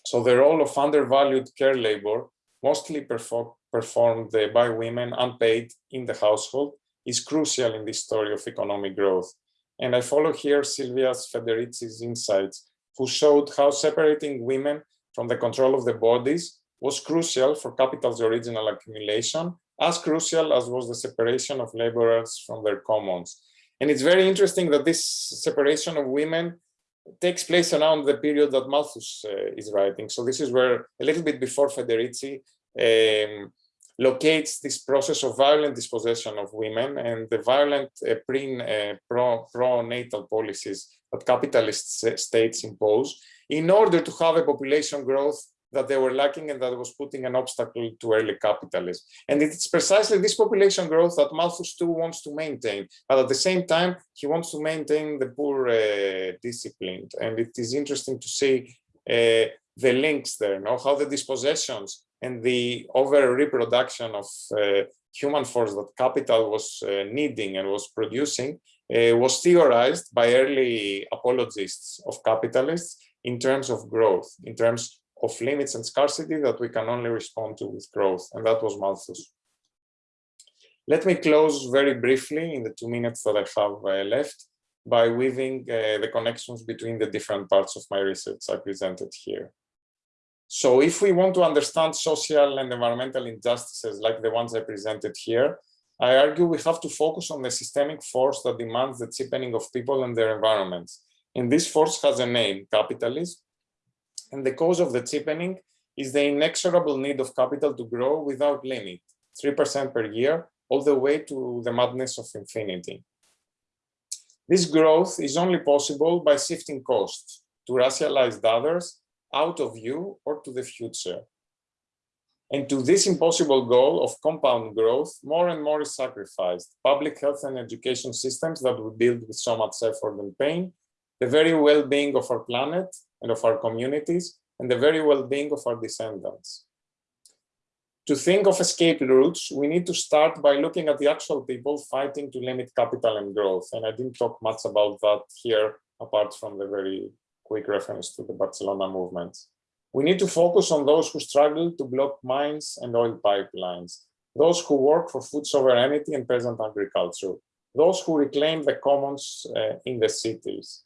So the role of undervalued care labor, mostly perform, performed by women unpaid in the household, is crucial in this story of economic growth. And I follow here Silvia's Federici's insights, who showed how separating women from the control of the bodies was crucial for capital's original accumulation, as crucial as was the separation of laborers from their commons. And it's very interesting that this separation of women takes place around the period that Malthus uh, is writing. So this is where a little bit before Federici um, locates this process of violent dispossession of women and the violent uh, pre, uh, pro, pro-natal policies that capitalist states impose in order to have a population growth that they were lacking and that was putting an obstacle to early capitalism. And it's precisely this population growth that Malthus too wants to maintain. But at the same time, he wants to maintain the poor uh, disciplined. And it is interesting to see uh, the links there, you know, how the dispossessions and the over reproduction of uh, human force that capital was uh, needing and was producing uh, was theorized by early apologists of capitalists in terms of growth, in terms of limits and scarcity that we can only respond to with growth, and that was Malthus. Let me close very briefly in the two minutes that I have uh, left by weaving uh, the connections between the different parts of my research I presented here. So if we want to understand social and environmental injustices like the ones I presented here, I argue we have to focus on the systemic force that demands the cheapening of people and their environments. And this force has a name, capitalism, and the cause of the cheapening is the inexorable need of capital to grow without limit, 3% per year, all the way to the madness of infinity. This growth is only possible by shifting costs to racialized others out of view or to the future. And to this impossible goal of compound growth, more and more is sacrificed. Public health and education systems that we build with so much effort and pain, the very well-being of our planet, and of our communities and the very well-being of our descendants. To think of escape routes, we need to start by looking at the actual people fighting to limit capital and growth. And I didn't talk much about that here, apart from the very quick reference to the Barcelona movement. We need to focus on those who struggle to block mines and oil pipelines, those who work for food sovereignty and peasant agriculture, those who reclaim the commons uh, in the cities,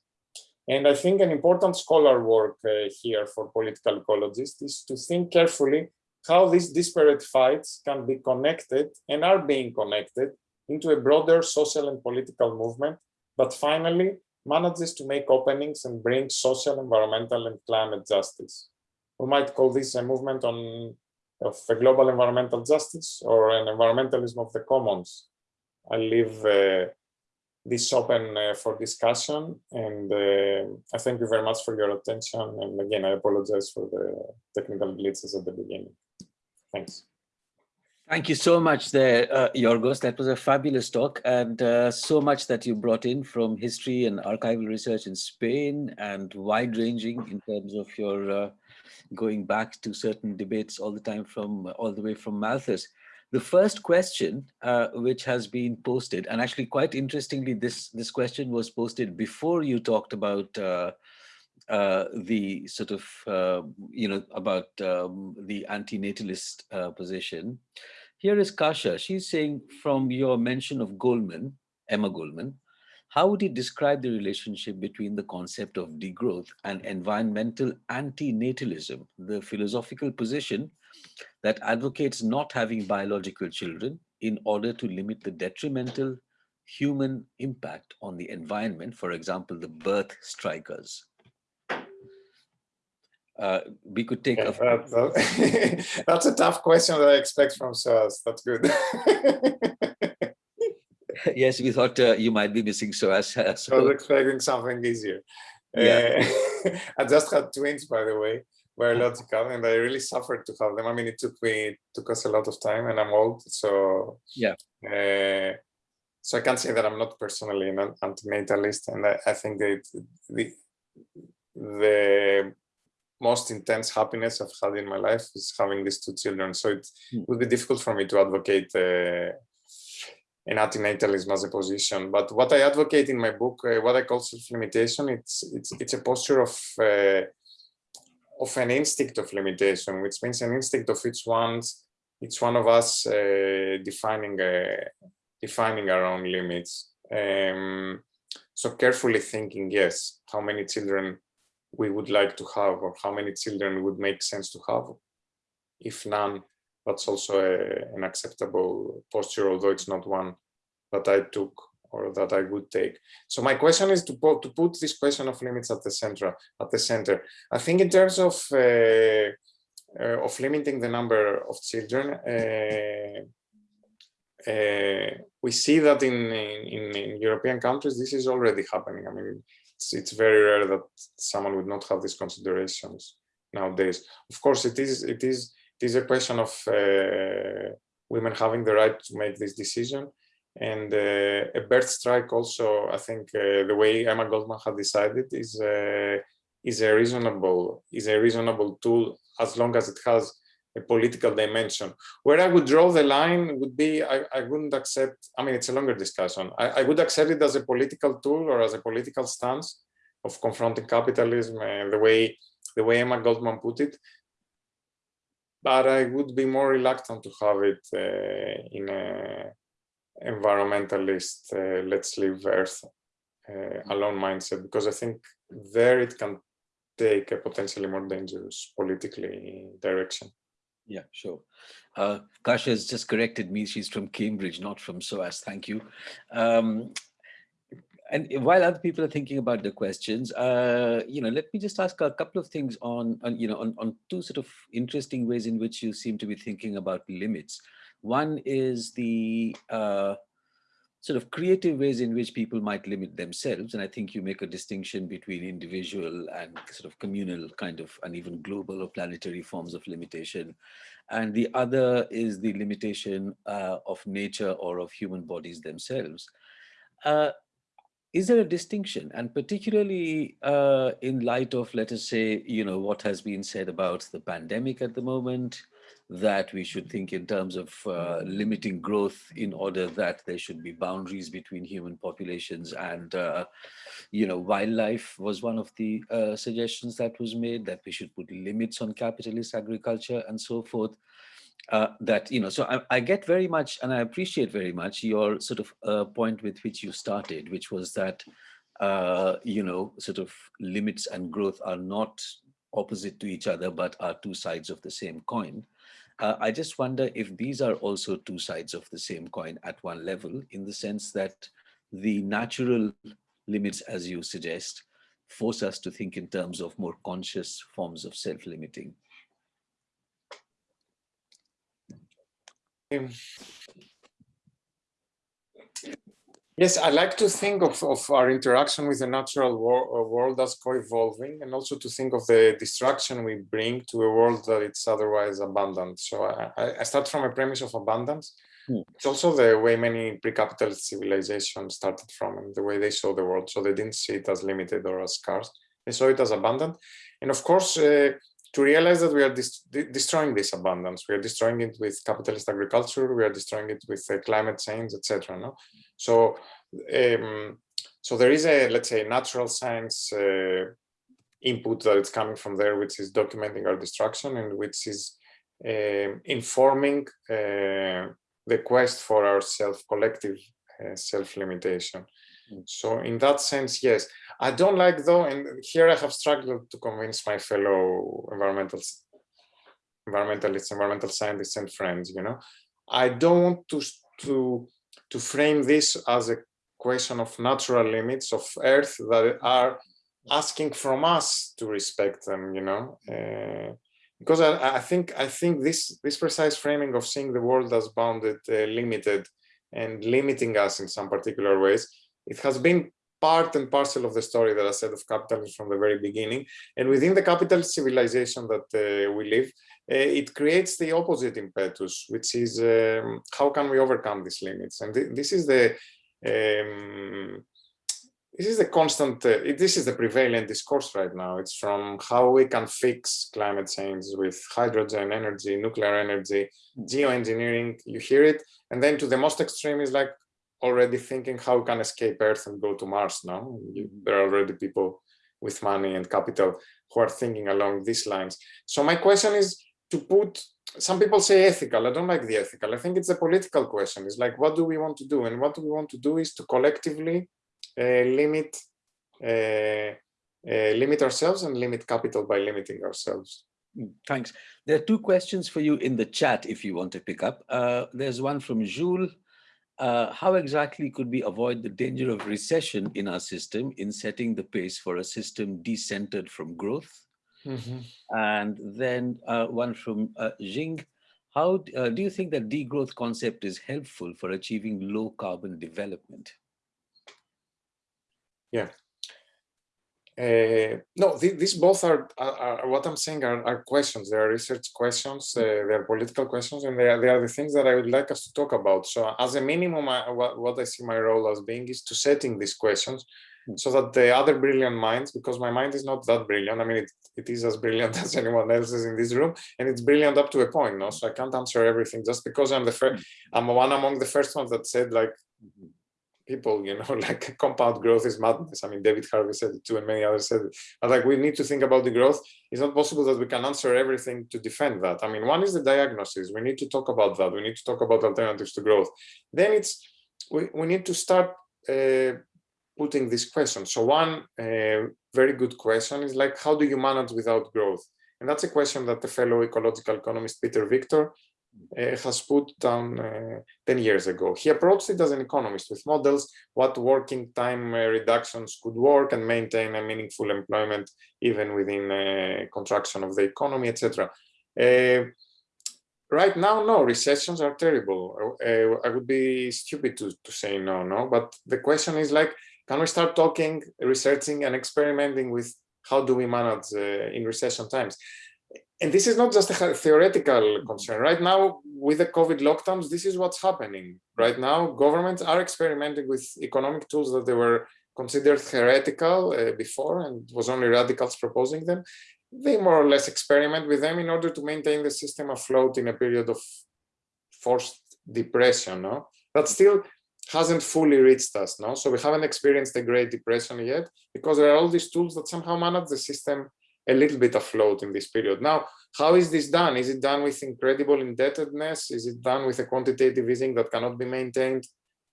and I think an important scholar work uh, here for political ecologists is to think carefully how these disparate fights can be connected and are being connected into a broader social and political movement that finally manages to make openings and bring social, environmental, and climate justice. We might call this a movement on of a global environmental justice or an environmentalism of the commons. I leave uh, this open uh, for discussion and uh, I thank you very much for your attention and again I apologize for the technical glitches at the beginning. Thanks. Thank you so much there, uh, Yorgos. That was a fabulous talk and uh, so much that you brought in from history and archival research in Spain and wide-ranging in terms of your uh, going back to certain debates all the time from all the way from Malthus. The first question, uh, which has been posted, and actually quite interestingly, this, this question was posted before you talked about uh, uh, the sort of, uh, you know, about um, the anti-natalist uh, position. Here is Kasha. She's saying from your mention of Goldman, Emma Goldman, how would you describe the relationship between the concept of degrowth and environmental anti-natalism, the philosophical position that advocates not having biological children in order to limit the detrimental human impact on the environment, for example, the birth strikers. Uh, we could take yeah, a that, that, that's a tough question that I expect from SOAS. That's good. yes, we thought uh, you might be missing SOAS. So. I was expecting something easier. Yeah. Uh, I just had twins, by the way. Biological, and I really suffered to have them. I mean, it took me it took us a lot of time, and I'm old, so Yeah. Uh, so I can't say that I'm not personally an antinatalist, and I, I think that the the most intense happiness I've had in my life is having these two children. So it Hmm. would be difficult for me to advocate uh, an antinatalism as a position. But what I advocate in my book, uh, what I call self-limitation, it's it's it's a posture of uh, of an instinct of limitation, which means an instinct of each one's each one of us uh, defining uh, defining our own limits. Um, so carefully thinking, yes, how many children we would like to have or how many children would make sense to have. If none, that's also a, an acceptable posture, although it's not one that I took or that I would take. So my question is to put, to put this question of limits at the center. At the center, I think in terms of uh, uh, of limiting the number of children, uh, uh, we see that in, in, in European countries, this is already happening. I mean, it's, it's very rare that someone would not have these considerations nowadays. Of course, it is it is it is a question of uh, women having the right to make this decision, and uh, a birth strike also. I think uh, the way Emma Goldman had decided is uh, is a reasonable is a reasonable tool as long as it has a political dimension. Where I would draw the line would be, I, I wouldn't accept, I mean, it's a longer discussion. I, I, would accept it as a political tool or as a political stance of confronting capitalism the way, the way Emma Goldman put it. But I would be more reluctant to have it uh, in a environmentalist, uh, let's leave Earth uh, alone mindset, because I think there it can take a potentially more dangerous politically direction. Yeah, sure. Uh, Kasha has just corrected me. She's from Cambridge, not from SOAS. Thank you. Um, and while other people are thinking about the questions, uh, you know, let me just ask a couple of things on, on you know, on, on two sort of interesting ways in which you seem to be thinking about limits. One is the uh, sort of creative ways in which people might limit themselves. And I think you make a distinction between individual and sort of communal kind of, and even global or planetary forms of limitation. And the other is the limitation uh, of nature or of human bodies themselves. Uh, is there a distinction and particularly uh, in light of let us say you know what has been said about the pandemic at the moment that we should think in terms of uh, limiting growth in order that there should be boundaries between human populations and uh, you know wildlife was one of the uh, suggestions that was made that we should put limits on capitalist agriculture and so forth uh, that, you know, so I, I, get very much, and I appreciate very much your sort of uh, point with which you started, which was that, uh, you know, sort of limits and growth are not opposite to each other, but are two sides of the same coin. Uh, I just wonder if these are also two sides of the same coin at one level, in the sense that the natural limits, as you suggest, force us to think in terms of more conscious forms of self-limiting. Yes, I like to think of, of our interaction with the natural wor uh, world as co-evolving and also to think of the destruction we bring to a world that it's otherwise abundant. So I, I start from a premise of abundance. Hmm. It's also the way many pre-capitalist civilizations started from and the way they saw the world. So they didn't see it as limited or as scarce. They saw it as abundant. And of course, uh, to realize that we are de destroying this abundance. We are destroying it with capitalist agriculture. We are destroying it with uh, climate change, etc. No, so um, so there is a let's say natural science uh, input that is coming from there, which is documenting our destruction and which is uh, informing uh, the quest for our self collective uh, self limitation. Mm. So in that sense, yes, I don't like though, and here I have struggled to convince my fellow environmental environmentalists, environmental scientists and friends, you know, I don't want to, to, to frame this as a question of natural limits of Earth that are asking from us to respect them, you know, uh, because I, I, think I think this this precise framing of seeing the world as bounded, uh, limited, and limiting us in some particular ways, it has been part and parcel of the story that I said of capitalism from the very beginning. And within the capitalist civilization that uh, we live, uh, it creates the opposite impetus, which is um, how can we overcome these limits? And th this is the um, this is the constant, uh, this is the prevalent discourse right now. It's from how we can fix climate change with hydrogen energy, nuclear energy, geoengineering, you hear it. And then to the most extreme is like, already thinking how can escape Earth and go to Mars now. There are already people with money and capital who are thinking along these lines. So my question is to put, some people say ethical, I don't like the ethical, I think it's a political question. It's like, what do we want to do? And what we want to do is to collectively uh, limit uh, uh, limit ourselves and limit capital by limiting ourselves. Hmm, thanks. There are two questions for you in the chat if you want to pick up. Uh, there's one from Jules uh, how exactly could we avoid the danger of recession in our system in setting the pace for a system decentered from growth? Mm -hmm. And then uh, one from uh, Jing, how uh, do you think that degrowth concept is helpful for achieving low carbon development? Yeah, uh, no, th these both are, are, are, what I'm saying are, are, questions. They are research questions, uh, they are political questions, and they are, they are the things that I would like us to talk about. So as a minimum, I, what, what I see my role as being is to setting these questions hmm. so that the other brilliant minds, because my mind is not that brilliant. I mean, it, it is as brilliant as anyone else's in this room, and it's brilliant up to a point, no? So I can't answer everything just because I'm the first, hmm. I'm one among the first ones that said like, mm-hmm people, you know, like compound growth is madness. I mean, David Harvey said it too, and many others said it. But like, we need to think about the growth. It's not possible that we can answer everything to defend that. I mean, one is the diagnosis. We need to talk about that. We need to talk about alternatives to growth. Then it's, we, we need to start uh, putting this question. So one uh, very good question is like, how do you manage without growth? And that's a question that the fellow ecological economist Peter Victor Uh, has put down uh, 10 years ago. He approached it as an economist with models, what working time uh, reductions could work and maintain a meaningful employment even within a contraction of the economy, etc. Uh, right now, no, recessions are terrible. I would be stupid to, to say no, no, but the question is like, can we start talking, researching and experimenting with how do we manage in recession times? And this is not just a theoretical concern. Right now, with the COVID lockdowns, this is what's happening. Right now, governments are experimenting with economic tools that they were considered heretical uh, before and was only radicals proposing them. They more or less experiment with them in order to maintain the system afloat in a period of forced depression. No? That still hasn't fully reached us. No? So we haven't experienced the Great Depression yet because there are all these tools that somehow manage the system a little bit afloat in this period. Now, how is this done? Is it done with incredible indebtedness? Is it done with a quantitative easing that cannot be maintained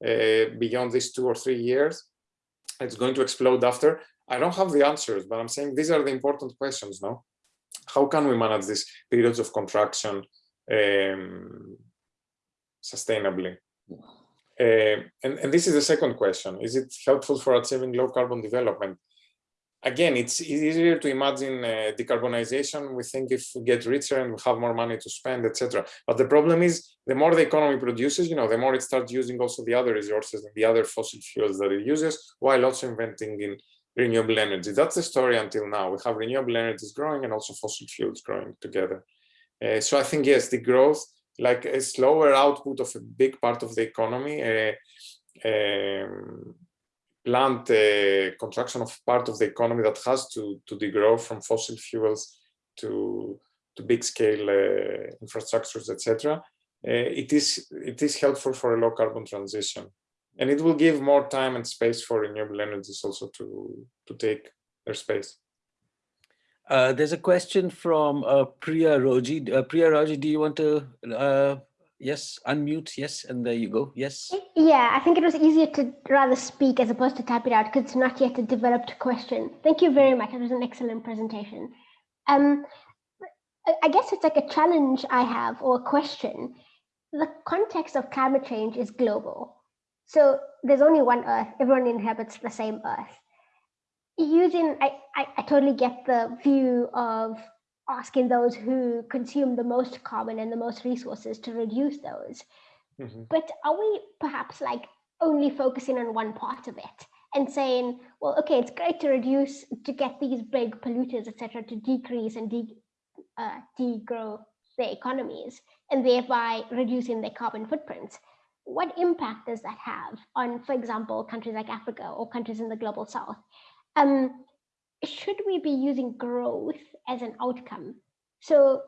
uh, beyond these two or three years? It's going to explode after. I don't have the answers, but I'm saying these are the important questions, no? How can we manage these periods of contraction um, sustainably? Uh, and, and this is the second question. Is it helpful for achieving low carbon development? Again, it's easier to imagine uh, decarbonization. We think if we get richer and we have more money to spend, etc. But the problem is, the more the economy produces, you know, the more it starts using also the other resources and the other fossil fuels that it uses, while also inventing in renewable energy. That's the story until now. We have renewable energies growing and also fossil fuels growing together. Uh, so I think yes, degrowth, like a slower output of a big part of the economy. Uh, um, plant uh, contraction of part of the economy that has to, to degrow from fossil fuels to, to big scale uh, infrastructures, etc. Uh, it is it is helpful for a low carbon transition, and it will give more time and space for renewable energies also to to take their space. Uh, there's a question from uh, Priya Roji. Uh, Priya Roji, do you want to Yes, unmute. Yes, and there you go. Yes. Yeah, I think it was easier to rather speak as opposed to type it out because it's not yet a developed question. Thank you very much. It was an excellent presentation. Um, I guess it's like a challenge I have or a question. The context of climate change is global. So there's only one Earth. Everyone inhabits the same Earth. Using, I, I, I totally get the view of asking those who consume the most carbon and the most resources to reduce those. Mm -hmm. But are we perhaps like only focusing on one part of it and saying, well, okay, it's great to reduce, to get these big polluters, etc., to decrease and de, uh, degrow their economies and thereby reducing their carbon footprints. What impact does that have on, for example, countries like Africa or countries in the global south? Um, should we be using growth as an outcome? So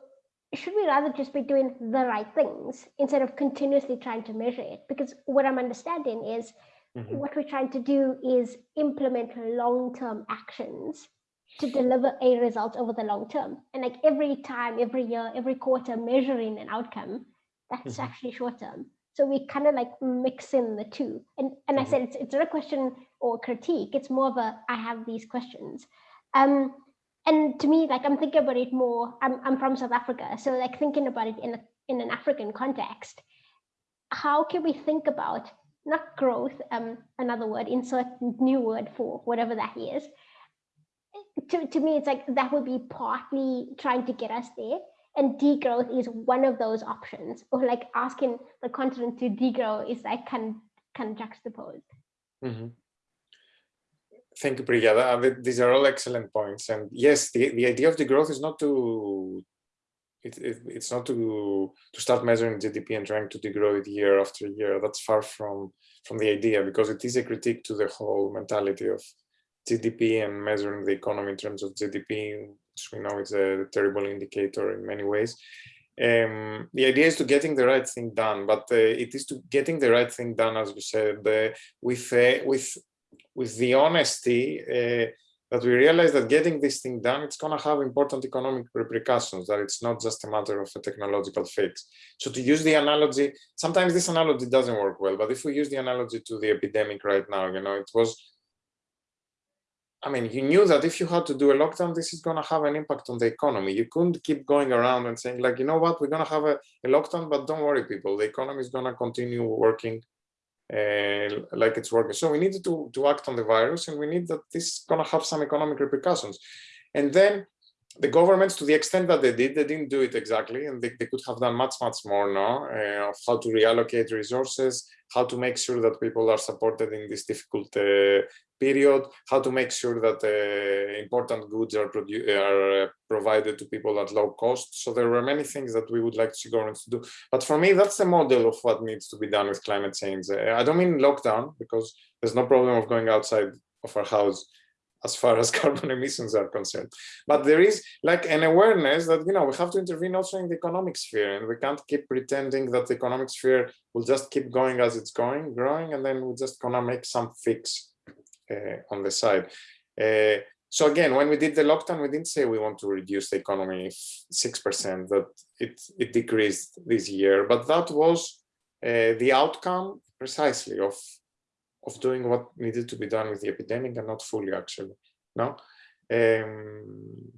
should we rather just be doing the right things instead of continuously trying to measure it? Because what I'm understanding is mm -hmm. what we're trying to do is implement long-term actions to deliver a result over the long term. And like every time, every year, every quarter measuring an outcome, that's mm -hmm. actually short term. So we kind of like mix in the two. And, and. I mm-hmm. said, it's, it's not a question or critique, it's more of a, I have these questions. Um, and to me, like I'm thinking about it more, I'm, I'm from South Africa. So like thinking about it in, a, in an African context, how can we think about not growth, um, another word, insert new word for whatever that is. To, to me, it's like that would be partly trying to get us there. And degrowth is one of those options, or like asking the continent to degrow is like can kind of juxtaposed. Mm -hmm. Thank you, Priya. These are all excellent points. And yes, the, the idea of degrowth is not to it, it, it's not to to start measuring GDP and trying to degrow it year after year. That's far from from the idea because it is a critique to the whole mentality of GDP and measuring the economy in terms of GDP, we know is a terrible indicator in many ways. Um, the idea is to getting the right thing done, but uh, it is to getting the right thing done, as we said, uh, with uh, with with the honesty uh, that we realize that getting this thing done, it's going to have important economic repercussions, that it's not just a matter of a technological fix. So to use the analogy, sometimes this analogy doesn't work well, but if we use the analogy to the epidemic right now, you know, it was, I mean, you knew that if you had to do a lockdown, this is going to have an impact on the economy. You couldn't keep going around and saying like, you know what, we're going to have a, a lockdown, but don't worry, people, the economy is going to continue working uh, like it's working. So we needed to, to act on the virus and we need that this is going to have some economic repercussions. And then the governments, to the extent that they did, they didn't do it exactly, and they, they could have done much, much more now uh, of how to reallocate resources, how to make sure that people are supported in this difficult uh, period, how to make sure that uh, important goods are, are uh, provided to people at low cost. So there were many things that we would like to see governments do. But for me, that's the model of what needs to be done with climate change. Uh, I don't mean lockdown, because there's no problem of going outside of our house as far as carbon emissions are concerned. But there is like an awareness that, you know, we have to intervene also in the economic sphere and we can't keep pretending that the economic sphere will just keep going as it's going, growing, and then we're just gonna make some fix uh, on the side. Uh, so again, when we did the lockdown, we didn't say we want to reduce the economy 6%, that it, it decreased this year, but that was uh, the outcome precisely of of doing what needed to be done with the epidemic and not fully actually no? Um,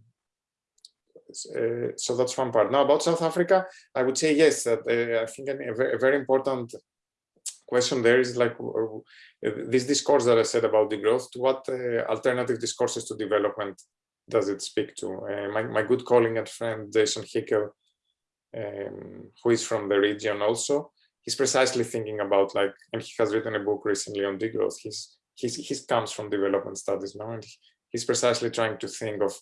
uh, so that's one part. Now about south africa i would say yes that uh, i think a, very important question there is like this discourse that i said about degrowth to what uh, alternative discourses to development does it speak to? Uh, my, my good colleague and friend jason hickel um, who is from the region also he's precisely thinking about like, and he has written a book recently on degrowth. He's, he's, he comes from development studies now, and he's precisely trying to think of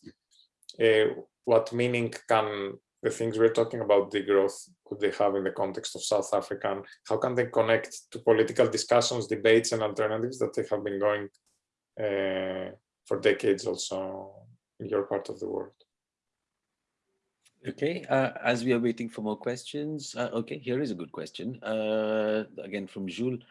uh, what meaning can the things we're talking about degrowth could they have in the context of South Africa and how can they connect to political discussions, debates and alternatives that they have been going uh, for decades also in your part of the world. Okay, uh, as we are waiting for more questions, uh, okay, here is a good question, uh, again from Jules.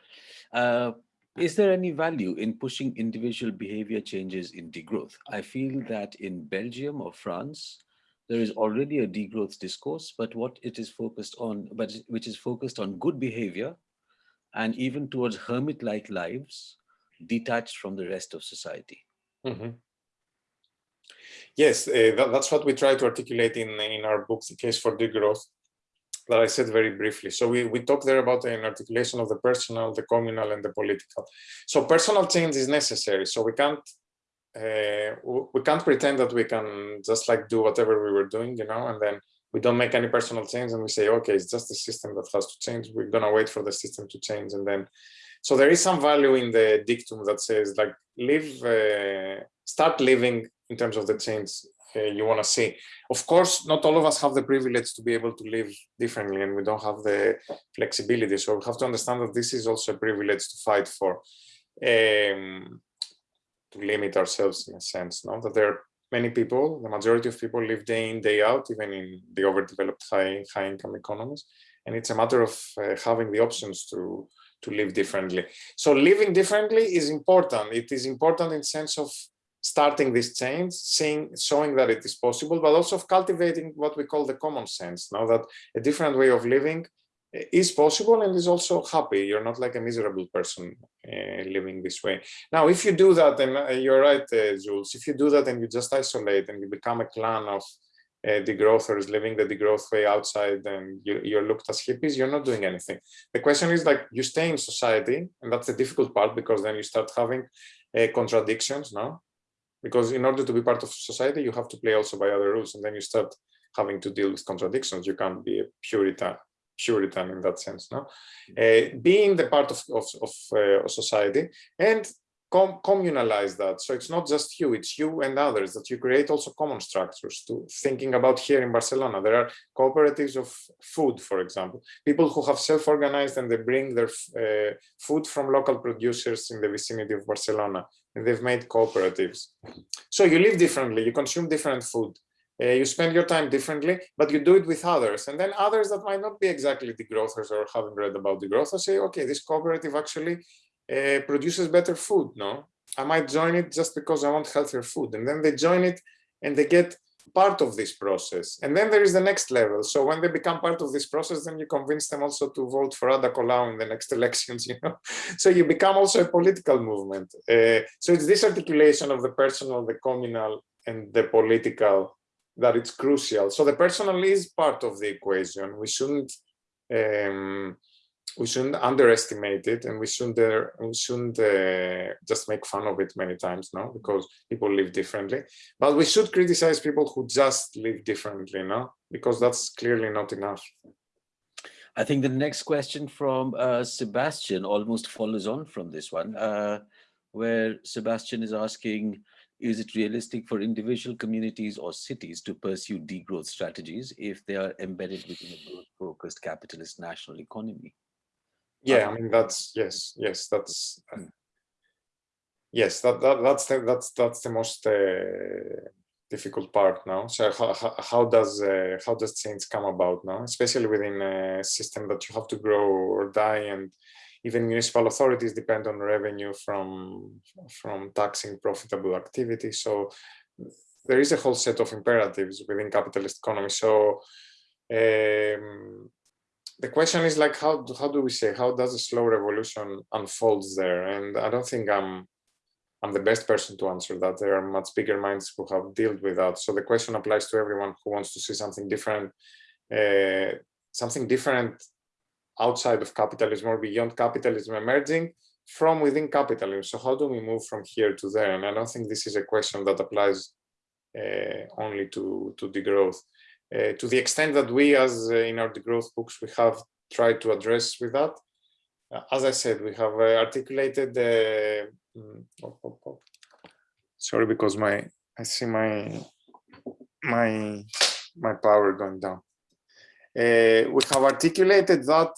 Uh, is there any value in pushing individual behavior changes in degrowth? I feel that in Belgium or France, there is already a degrowth discourse, but what it is focused on, but which is focused on good behavior and even towards hermit-like lives detached from the rest of society. Mm -hmm. Yes, uh, that, that's what we try to articulate in, in our book, The Case for Degrowth, that I said very briefly. So we, we talk there about an articulation of the personal, the communal, and the political. So personal change is necessary. So we can't uh, we can't pretend that we can just like do whatever we were doing, you know, and then we don't make any personal change and we say, okay, it's just the system that has to change. We're gonna wait for the system to change and then So there is some value in the dictum that says like live, uh, start living in terms of the change uh, you want to see. Of course, not all of us have the privilege to be able to live differently and we don't have the flexibility. So we have to understand that this is also a privilege to fight for, um, to limit ourselves in a sense, no? that there are many people, the majority of people live day in, day out, even in the overdeveloped high, high income economies. And it's a matter of uh, having the options to, to live differently. So living differently is important. It is important in sense of starting this change, seeing, showing that it is possible, but also of cultivating what we call the common sense. Now that a different way of living is possible and is also happy. You're not like a miserable person uh, living this way. Now, if you do that, and uh, you're right, uh, Jules, if you do that and you just isolate and you become a clan of uh, degrowthers living the degrowth way outside and you, you're looked as hippies, you're not doing anything. The question is like you stay in society and that's the difficult part because then you start having uh, contradictions, no? Because in order to be part of society, you have to play also by other rules and then you start having to deal with contradictions. You can't be a Puritan Puritan in that sense, no? Uh, being the part of, of, of uh, society and com communalize that. So it's not just you, it's you and others that you create also common structures to thinking about here in Barcelona. There are cooperatives of food, for example, people who have self-organized and they bring their uh, food from local producers in the vicinity of Barcelona they've made cooperatives. So you live differently, you consume different food. Uh, you spend your time differently, but you do it with others. And then others that might not be exactly the degrowthers or haven't read about the degrowth, say, okay, this cooperative actually uh, produces better food, no? I might join it just because I want healthier food. And then they join it and they get part of this process. And then there is the next level. So when they become part of this process, then you convince them also to vote for Ada Colau in the next elections, you know. So you become also a political movement. Uh, so it's this articulation of the personal, the communal, and the political that it's crucial. So the personal is part of the equation. We shouldn't um, we shouldn't underestimate it, and we shouldn't uh, we shouldn't uh, just make fun of it many times, no, because people live differently. But we should criticize people who just live differently, no, because that's clearly not enough. I think the next question from uh, Sebastian almost follows on from this one, uh, where Sebastian is asking, is it realistic for individual communities or cities to pursue degrowth strategies if they are embedded within a growth-focused capitalist national economy? Yeah, I mean that's yes, yes, that's uh, yes, that, that that's the, that's that's the most uh, difficult part now. So how, how, how does uh, how does change come about now, especially within a system that you have to grow or die and even municipal authorities depend on revenue from from taxing profitable activity. So there is a whole set of imperatives within capitalist economy. So um, the question is like how how do we say how does a slow revolution unfolds there? And I don't think I'm I'm the best person to answer that. There are much bigger minds who have dealt with that. So the question applies to everyone who wants to see something different, uh, something different outside of capitalism or beyond capitalism emerging from within capitalism. So how do we move from here to there? And I don't think this is a question that applies uh, only to, to degrowth. Uh, to the extent that we as uh, in our degrowth books, we have tried to address with that. Uh, as I said, we have uh, articulated the, mm, oh, oh, oh. sorry, because my, I see my, my, my power going down. Uh, we have articulated that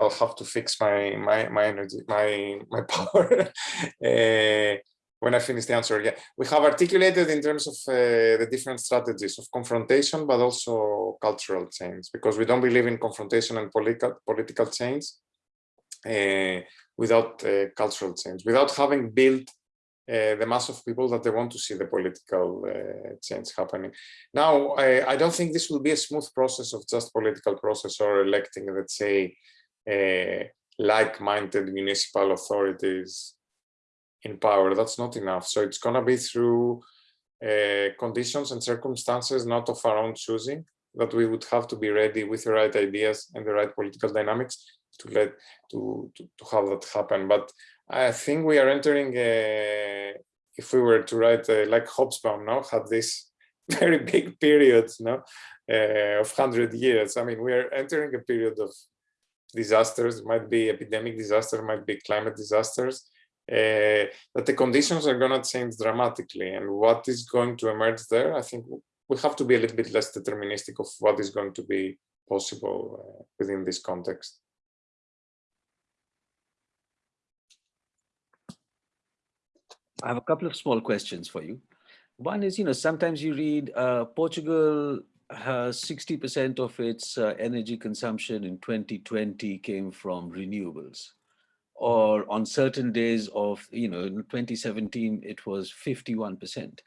I'll have to fix my my my energy my my power uh, when I finish the answer. Yeah, we have articulated in terms of uh, the different strategies of confrontation, but also cultural change, because we don't believe in confrontation and political political change. Uh, without cultural change, without having built uh, the mass of people that they want to see the political uh, change happening. Now, I, I, don't think this will be a smooth process of just political process or electing, let's say, like-minded municipal authorities in power. That's not enough. So it's going to be through uh, conditions and circumstances not of our own choosing that we would have to be ready with the right ideas and the right political dynamics to let to, to, to have that happen. But I think we are entering a if we were to write uh, like Hobsbawm, now had this very big periods, no, uh, of hundred years. I mean, we are entering a period of disasters. Might be epidemic disaster, might be climate disasters. Uh, but the conditions are going to change dramatically, and what is going to emerge there, I think we have to be a little bit less deterministic of what is going to be possible uh, within this context. I have a couple of small questions for you. One is, you know, sometimes you read uh, Portugal 60% of its uh, energy consumption in 2020 came from renewables. Or on certain days of, you know, in 2017, it was 51%.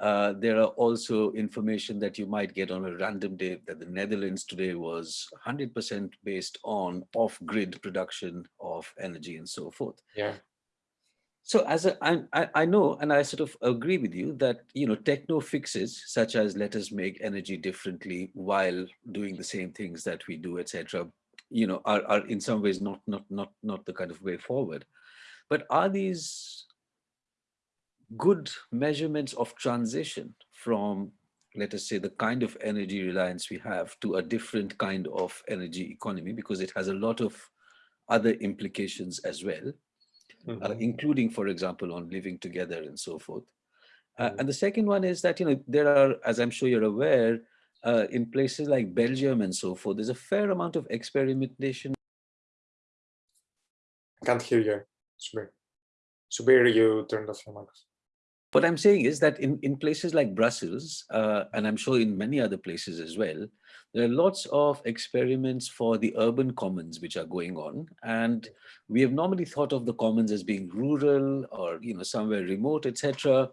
Uh, there are also information that you might get on a random day that the Netherlands today was 100% based on off-grid production of energy and so forth. Yeah. So as I know, and I sort of agree with you that, you know, techno fixes such as let us make energy differently while doing the same things that we do, etc., you know, are, are in some ways not, not, not, not the kind of way forward. But are these good measurements of transition from, let us say, the kind of energy reliance we have to a different kind of energy economy, because it has a lot of other implications as well, uh, Mhm. including, for example, on living together and so forth. Uh, Mhm. and the second one is that, you know, there are, as I'm sure you're aware, uh, in places like Belgium and so forth, there's a fair amount of experimentation I can't hear you, Subir. Subir, you turned off your microphone. What I'm saying is that in, in places like Brussels, uh, and I'm sure in many other places as well, there are lots of experiments for the urban commons which are going on. And we have normally thought of the commons as being rural or, you know, somewhere remote, etc.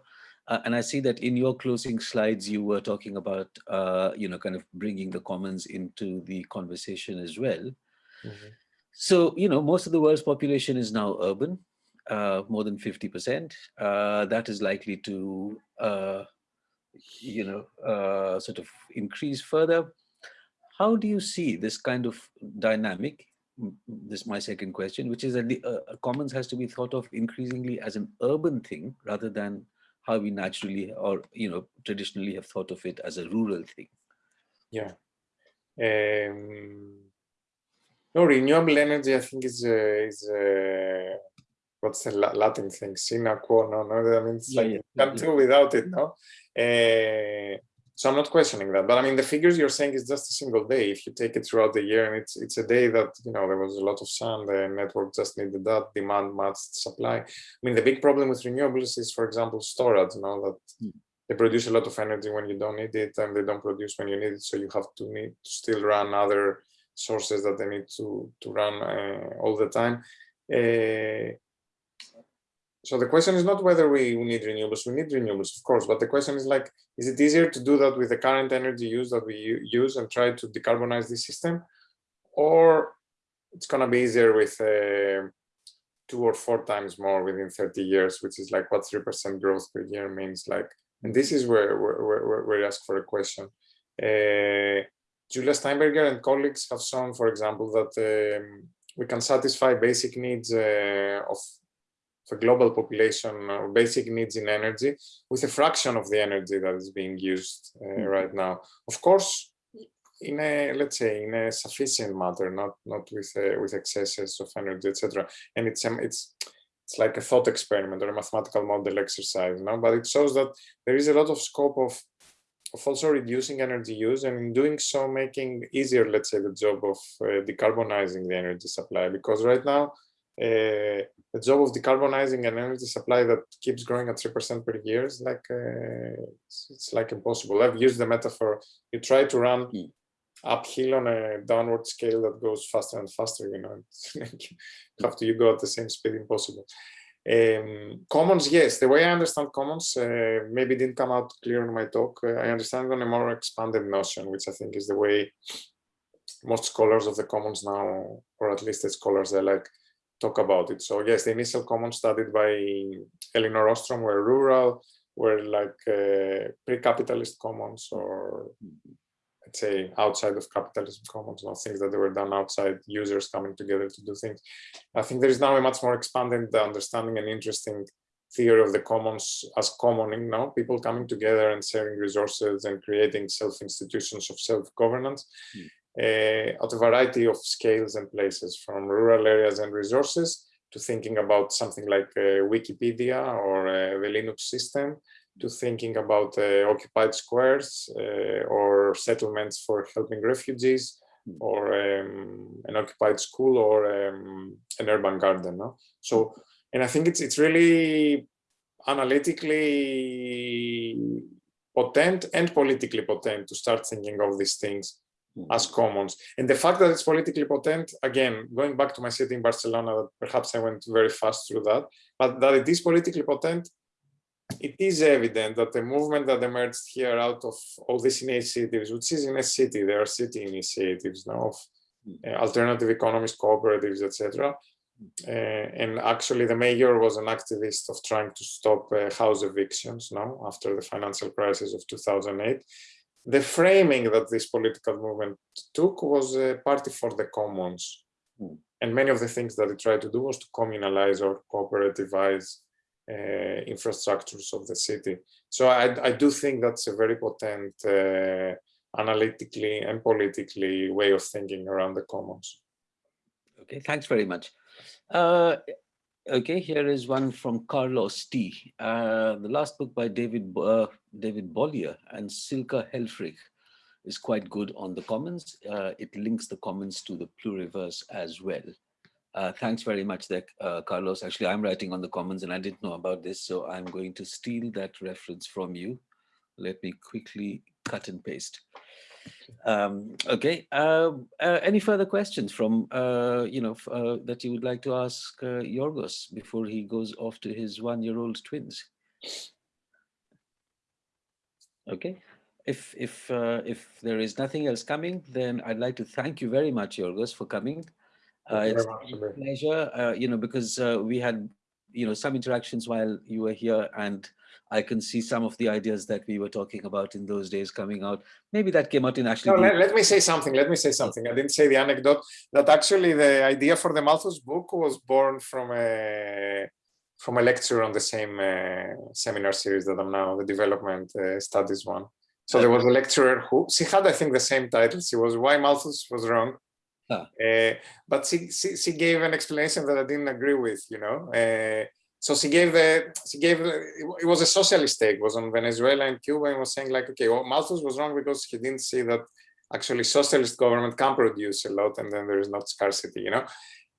Uh, and I see that in your closing slides, you were talking about, uh, you know, kind of bringing the commons into the conversation as well. Mhm. So, you know, most of the world's population is now urban, uh, more than 50%. Uh, that is likely to, uh, you know, uh, sort of increase further. How do you see this kind of dynamic? This is my second question, which is that the uh, commons has to be thought of increasingly as an urban thing rather than how we naturally or, you know, traditionally have thought of it as a rural thing. Yeah. Um, no, renewable energy, I think is uh, is uh, what's the Latin thing? Sine qua no, No, I mean, it's Yeah, like yeah, can't yeah. do without it, no. Uh, so I'm not questioning that, but I mean, the figures you're saying is just a single day. If you take it throughout the year, and it's it's a day that you know there was a lot of sun, the network just needed that demand matched supply. I mean, the big problem with renewables is, for example, storage. You know that Hmm. they produce a lot of energy when you don't need it, and they don't produce when you need it. So you have to need to still run other sources that they need to to run uh, all the time. Uh, so the question is not whether we, need renewables. We need renewables, of course, but the question is like, is it easier to do that with the current energy use that we use and try to decarbonize the system, or it's gonna be easier with uh, two or four times more within 30 years, which is like what three percent growth per year means. Like, and this is where where, where, where we ask for a question. Uh, Julia Steinberger and colleagues have shown, for example, that um, we can satisfy basic needs uh, of the global population or basic needs in energy with a fraction of the energy that is being used uh, Mhm. right now. Of course, in a let's say in a sufficient matter, not not with uh, with excesses of energy, etc. And it's um, it's it's like a thought experiment or a mathematical model exercise, you no? But it shows that there is a lot of scope of of also reducing energy use and in doing so making easier, let's say, the job of uh, decarbonizing the energy supply. Because right now, uh, the job of decarbonizing an energy supply that keeps growing at 3% per year is like, uh, it's, it's like impossible. I've used the metaphor, you try to run Mm. uphill on a downward scale that goes faster and faster, you know, after you go at the same speed, impossible. Um, commons, yes, the way I understand commons uh, maybe didn't come out clear in my talk. Uh, I understand on a more expanded notion, which I think is the way most scholars of the commons now, or at least the scholars they like, talk about it. So yes, the initial commons studied by Elinor Ostrom were rural, were like uh, pre-capitalist commons or let's say outside of capitalism commons, not things that they were done outside users coming together to do things. I think there is now a much more expanded understanding and interesting theory of the commons as commoning now, people coming together and sharing resources and creating self-institutions of self-governance Hmm. Uh, at a variety of scales and places, from rural areas and resources to thinking about something like uh, Wikipedia or uh, the Linux system, to thinking about uh, occupied squares uh, or settlements for helping refugees, Mm. or um, an occupied school or um, an urban garden. No? So, and I think it's it's really analytically potent and politically potent to start thinking of these things. As commons. And the fact that it's politically potent, again, going back to my city in Barcelona, perhaps I went very fast through that, but that it is politically potent, it is evident that the movement that emerged here out of all these initiatives, which is in a city, there are city initiatives now of uh, alternative economies, cooperatives, etc. Uh, and actually the mayor was an activist of trying to stop uh, house evictions now after the financial crisis of 2008 the framing that this political movement took was a party for the commons. Mm. And many of the things that it tried to do was to communalize or cooperativize uh, infrastructures of the city. So I, I, do think that's a very potent uh, analytically and politically way of thinking around the commons. Okay, thanks very much. Uh, okay, here is one from Carlos T. Uh, the last book by David uh, David Bollier and Silke Helfrich is quite good on the commons. Uh, it links the commons to the pluriverse as well. Uh, thanks very much there, uh, Carlos. Actually, I'm writing on the commons and I didn't know about this, so I'm going to steal that reference from you. Let me quickly cut and paste. Um, okay, uh, uh, any further questions from, uh, you know, uh, that you would like to ask uh, Yorgos before he goes off to his one-year-old twins? Okay, if, if, uh, if there is nothing else coming, then I'd like to thank you very much, Yorgos, for coming. Uh, it's a pleasure, uh, you know, because uh, we had, you know, some interactions while you were here and I can see some of the ideas that we were talking about in those days coming out. Maybe that came out in actually. No, let, let, me say something. Let me say something. I didn't say the anecdote that actually the idea for the Malthus book was born from a from a lecture on the same uh, seminar series that I'm now, the development uh, studies one. So there was a lecturer who she had, I think, the same title. She was why Malthus was wrong. Huh. Uh, but she, she, she gave an explanation that I didn't agree with. You know. Uh, so she gave the she gave it was a socialist take was on Venezuela and Cuba and was saying like okay well Malthus was wrong because he didn't see that actually socialist government can produce a lot and then there is not scarcity you know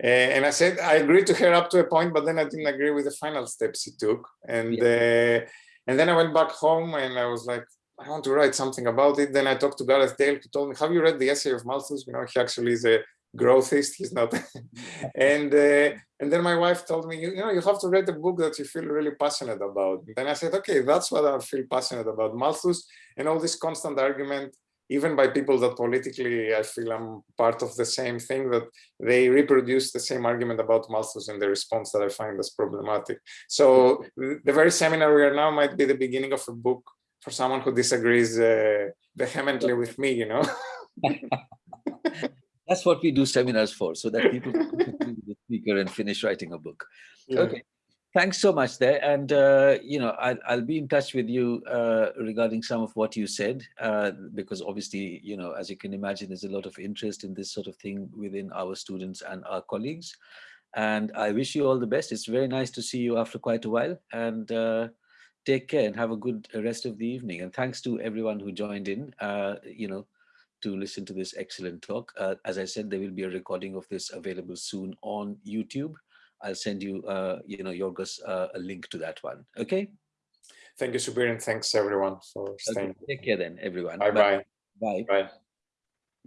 uh, and I said I agreed to her up to a point but then I didn't agree with the final steps she took and yeah. uh, and then I went back home and I was like I want to write something about it. Then I talked to Gareth Dale. Who told me have you read the essay of Malthus? You know he actually is a growthist. He's not. And uh, and then my wife told me you, you know you have to read a book that you feel really passionate about. And then i said okay that's what i feel passionate about malthus. And all this constant argument even by people that politically i feel i'm part of the same thing that they reproduce the same argument about malthus and the response that i find as problematic. So the very seminar we are now might be the beginning of a book for someone who disagrees uh, vehemently with me you know that's what we do seminars for, so that people can the speaker and finish writing a book. Yeah. Okay, thanks so much there. And, uh, you know, I'll, I'll be in touch with you uh, regarding some of what you said, uh, because obviously, you know, as you can imagine, there's a lot of interest in this sort of thing within our students and our colleagues. And I wish you all the best. It's very nice to see you after quite a while. And uh, take care and have a good rest of the evening. And thanks to everyone who joined in, uh, you know, to listen to this excellent talk. Uh, as I said, there will be a recording of this available soon on YouTube. I'll send you, uh, you know, Yorgos, uh, a link to that one. Okay. Thank you, Subir, and thanks everyone for staying. Okay. Take care then, everyone. Bye-bye. Bye. Bye.